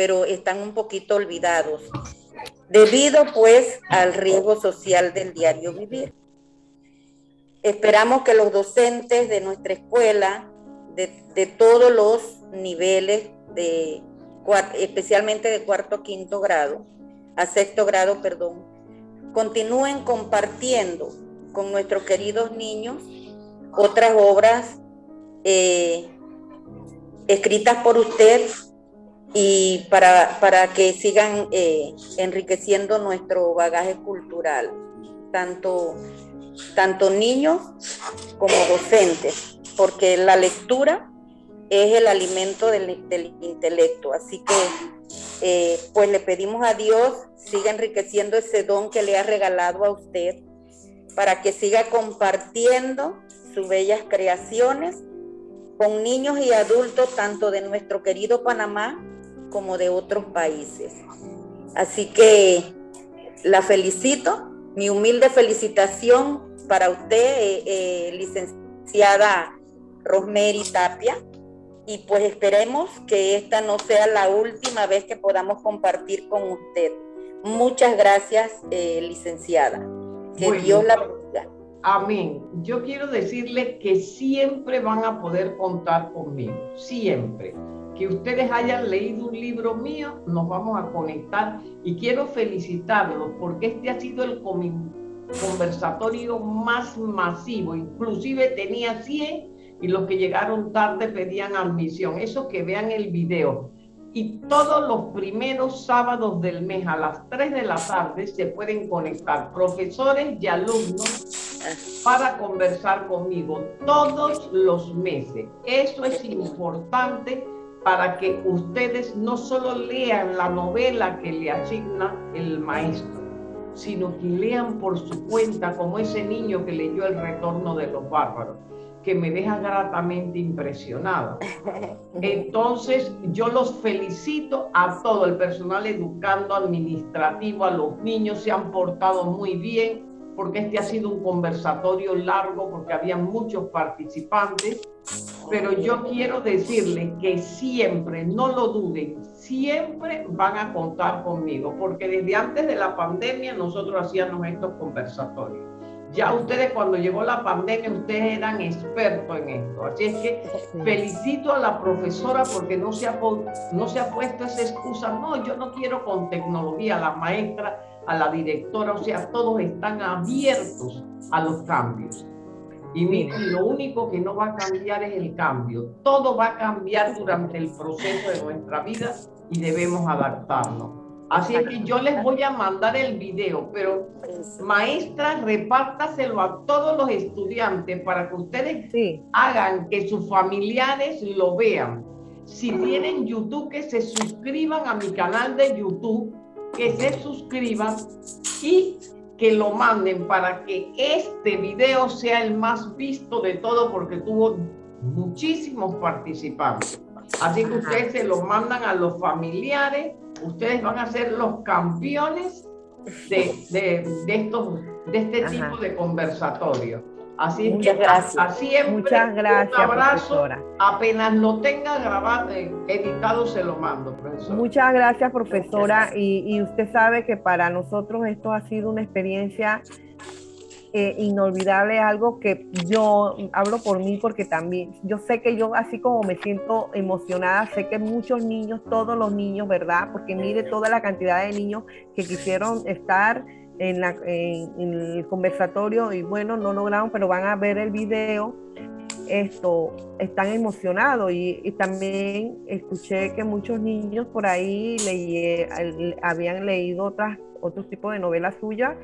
pero están un poquito olvidados, debido pues al riesgo social del diario vivir. Esperamos que los docentes de nuestra escuela de, todos los niveles, de, especialmente de cuarto a quinto grado, a sexto grado, perdón, continúen compartiendo con nuestros queridos niños otras obras eh, escritas por usted y para, para que sigan eh, enriqueciendo nuestro bagaje cultural, tanto, tanto niños como docentes porque la lectura es el alimento del, intelecto. Así que, eh, pues le pedimos a Dios, siga enriqueciendo ese don que le ha regalado a usted, para que siga compartiendo sus bellas creaciones con niños y adultos, tanto de nuestro querido Panamá como de otros países. Así que la felicito, mi humilde felicitación para usted, eh, eh, licenciada Rosemary Tapia. Y pues esperemos que esta no sea la última vez que podamos compartir con usted. Muchas gracias, eh, licenciada. Que Dios la bendiga. Amén. Yo quiero decirle que siempre van a poder contar conmigo, siempre. Que ustedes hayan leído un libro mío, nos vamos a conectar y quiero felicitarlos porque este ha sido el conversatorio más masivo, inclusive tenía 100 y los que llegaron tarde pedían admisión. Eso que vean el video. Y todos los primeros sábados del mes a las 3 de la tarde se pueden conectar profesores y alumnos para conversar conmigo todos los meses. Eso es importante para que ustedes no solo lean la novela que le asigna el maestro, sino que lean por su cuenta como ese niño que leyó El retorno de los bárbaros que me deja gratamente impresionada. Entonces, yo los felicito a todo el personal educando, administrativo, a los niños, se han portado muy bien, porque este ha sido un conversatorio largo, porque había muchos participantes, pero yo quiero decirles que siempre, no lo duden, siempre van a contar conmigo, porque desde antes de la pandemia nosotros hacíamos estos conversatorios Ya ustedes cuando llegó la pandemia, ustedes eran expertos en esto. Así es que felicito a la profesora porque no se, ha, no se ha puesto esa excusa. No, yo no quiero con tecnología. La maestra, a la directora, o sea, todos están abiertos a los cambios. Y miren, lo único que no va a cambiar es el cambio. Todo va a cambiar durante el proceso de nuestra vida y debemos adaptarnos. Así es que yo les voy a mandar el video, pero maestra, repártaselo a todos los estudiantes para que ustedes hagan que sus familiares lo vean. Si tienen YouTube, que se suscriban a mi canal de YouTube, que se suscriban y que lo manden para que este video sea el más visto de todo porque tuvo muchísimos participantes. Así que ustedes se lo mandan a los familiares ustedes van a ser los campeones de, de, estos, de este tipo de conversatorio. Así Muchas gracias. siempre Muchas gracias, un abrazo. profesora. Apenas lo tenga grabado, eh, editado, se lo mando, profesor. Muchas gracias, profesora. Y, y usted sabe que para nosotros esto ha sido una experiencia eh, inolvidable, algo que yo hablo por mí porque también, yo sé que yo así como me siento emocionada, sé que muchos niños, todos los niños, ¿verdad? Porque mire toda la cantidad de niños que quisieron estar en, la, en, el conversatorio y bueno, no lograron, pero van a ver el video. Esto, están emocionados y, también escuché que muchos niños por ahí leí, habían leído otras, otros tipos de novelas suyas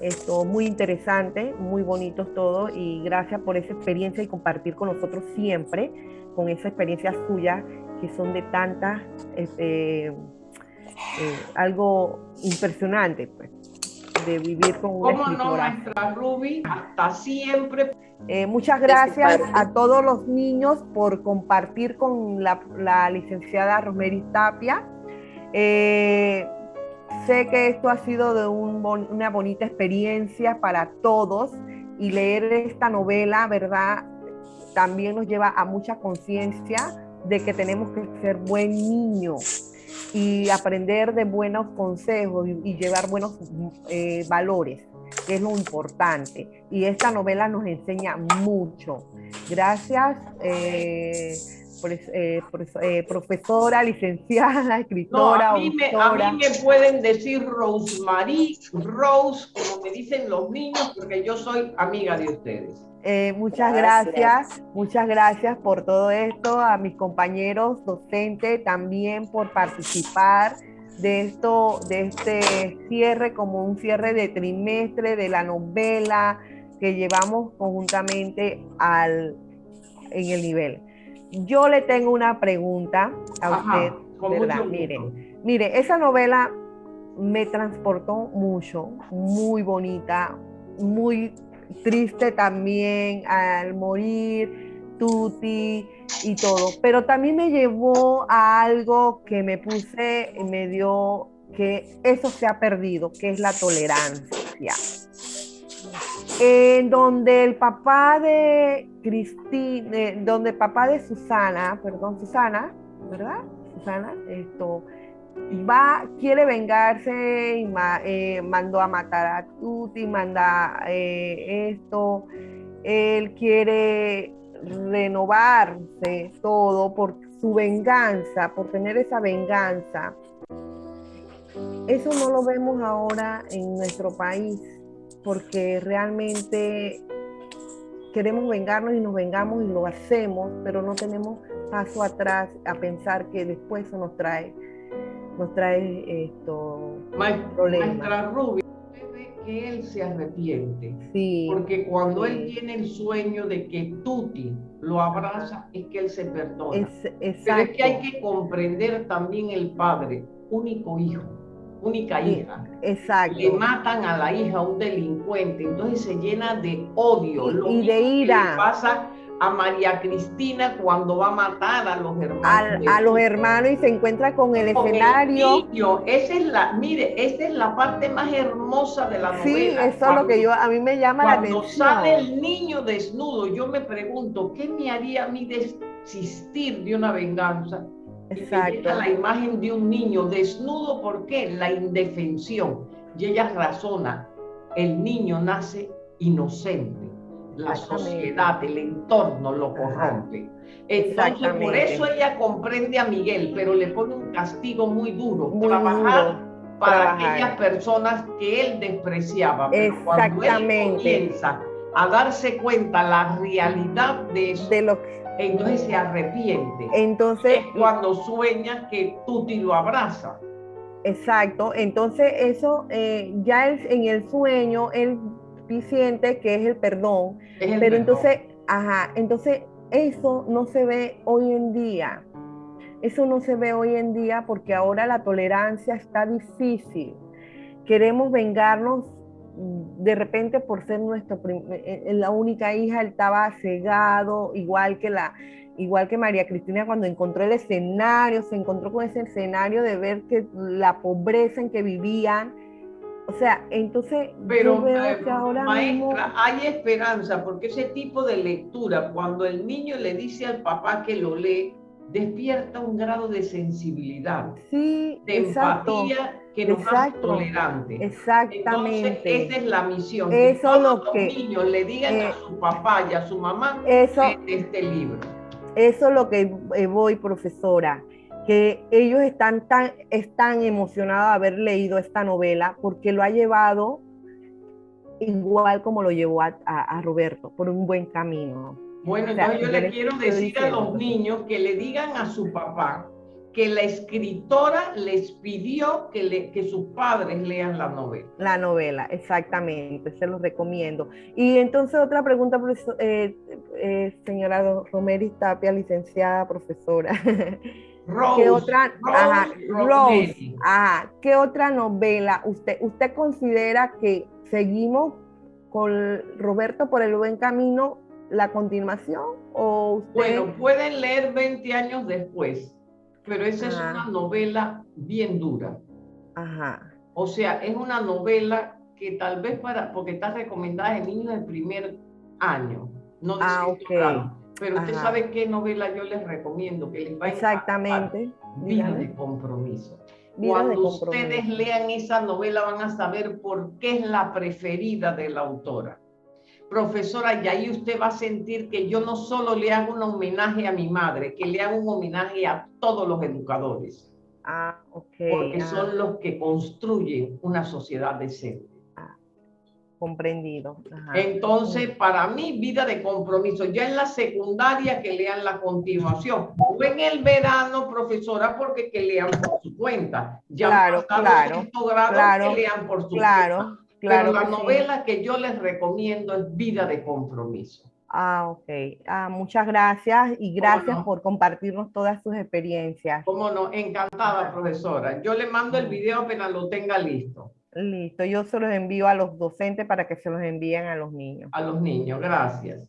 esto muy interesante, muy bonitos todos y gracias por esa experiencia y compartir con nosotros siempre con esa experiencia suya que son de tantas, este, eh, algo impresionante, pues, de vivir con una ¿Cómo no, maestra Ruby? Hasta siempre. Eh, muchas gracias a todos los niños por compartir con la, la licenciada Rosemary Tapia. Eh, Sé que esto ha sido de una bonita experiencia para todos y leer esta novela, ¿verdad? También nos lleva a mucha conciencia de que tenemos que ser buen niño y aprender de buenos consejos y, llevar buenos eh, valores, que es lo importante. Y esta novela nos enseña mucho. Gracias. Eh, eh, eh, profesora, licenciada, escritora. a, mí me, a, mí me, pueden decir Rosemary, Rose, como me dicen los niños, porque yo soy amiga de ustedes. Eh, muchas gracias. muchas gracias por todo esto, a mis compañeros docentes también por participar de esto, de este cierre como un cierre de trimestre de la novela que llevamos conjuntamente al, en el nivel. Yo le tengo una pregunta a usted, ¿verdad? Mire, mire, esa novela me transportó mucho, muy bonita, muy triste también al morir, Tuti y todo, pero también me llevó a algo que me puse, me dio que eso se ha perdido, que es la tolerancia en donde el papá de Cristina, donde el papá de Susana, perdón, Susana, ¿verdad? Susana, esto, va, quiere vengarse y eh, mandó a matar a Tuti, manda eh, esto, él quiere renovarse todo por su venganza, por tener esa venganza. Eso no lo vemos ahora en nuestro país porque realmente queremos vengarnos y nos vengamos y lo hacemos, pero no tenemos paso atrás a pensar que después eso nos trae, nos trae esto problemas. Maestra Rubio, que él se arrepiente. Sí, porque cuando él tiene el sueño de que Tuti lo abraza, es que él se perdona. Es, pero es que hay que comprender también el padre, único hijo única hija. Exacto. Le matan a la hija un delincuente, entonces se llena de odio. Y, de ira. le pasa a María Cristina cuando va a matar a los hermanos. a los hermanos y se encuentra con el escenario. esa es la, mire, esa es la parte más hermosa de la novela. Sí, eso es lo que yo, a mí me llama la atención. Cuando sale el niño desnudo, yo me pregunto, ¿qué me haría a mí desistir de una venganza? Exacto. la imagen de un niño desnudo, ¿por qué? La indefensión. Y ella razona, el niño nace inocente. La Exactamente. sociedad, el entorno lo corrompe. Entonces, por Exactamente. eso ella comprende a Miguel, pero le pone un castigo muy duro, Muy trabajar duro, para trabajar. aquellas personas que él despreciaba. Pero cuando él Exactamente. comienza a darse cuenta la realidad de eso, De lo entonces se arrepiente. Entonces, es cuando sueña que Tuti lo abraza. Exacto, entonces eso eh, ya él- en el sueño él siente que es el perdón, Es el pero perdón. entonces, ajá, entonces eso no se ve hoy en día, eso no se ve hoy en día porque ahora la tolerancia está difícil, queremos vengarnos de repente por ser nuestra prim- eh, eh, la única hija, él estaba cegado, igual que la, igual que María Cristina cuando encontró el escenario, se encontró con ese escenario de ver que la pobreza en que vivían, o sea, entonces Pero, yo veo eh, que ahora mismo, maestra, hay esperanza porque ese tipo de lectura, cuando el niño le dice al papá que lo lee, despierta un grado de sensibilidad, sí, de exacto, empatía que nos hace tolerantes. Entonces, exactamente. esa es la misión. que Eso todos lo los que- niños le digan eh, a su papá y a su mamá eso- de este libro. Eso es lo que eh, voy, profesora, que ellos están tan, están emocionados de haber leído esta novela porque lo ha llevado igual como lo llevó a, a- a Roberto, por un buen camino. Bueno, entonces yo le quiero decir a los niños que le digan a su papá que la escritora les pidió que, le, que sus padres lean la novela. La novela, exactamente, se los recomiendo. Y entonces otra pregunta, profesor- eh, eh, señora Do- Romeri Tapia, licenciada profesora. Rose, ¿Qué otra, Rose ajá. Rose, ajá, ¿qué otra novela usted, usted considera que seguimos con Roberto por el buen camino la continuación o usted? Bueno, pueden leer 20 años después, pero esa es una novela bien dura. Ajá, O sea, es una novela que tal vez para, porque está recomendada en niños del primer año, no Ah, ok. Pero usted Ajá. sabe qué novela yo les recomiendo, que les va a encantar. exactamente. Vida dígame. de compromiso. Vida Cuando de compromiso. ustedes lean esa novela van a saber por qué es la preferida de la autora. Profesora, y ahí usted va a sentir que yo no solo le hago un homenaje a mi madre, que le hago un homenaje a todos los educadores, Ah, ok. porque ah, son los que construyen una sociedad decente. comprendido. ajá. Entonces, para mí, vida de compromiso, ya en la secundaria que lean la continuación, o en el verano, profesora, porque que lean por su cuenta. Ya Claro, claro, claro, que lean por su claro, cuenta. Claro Pero la sí. novela que yo les recomiendo es Vida de Compromiso. Ah, ok. Ah, muchas gracias y gracias no? por compartirnos todas sus experiencias. Cómo no, encantada, profesora. Yo le mando el video apenas lo tenga listo Listo, yo se los envío a los docentes para que se los envíen a los niños. a los niños. Gracias.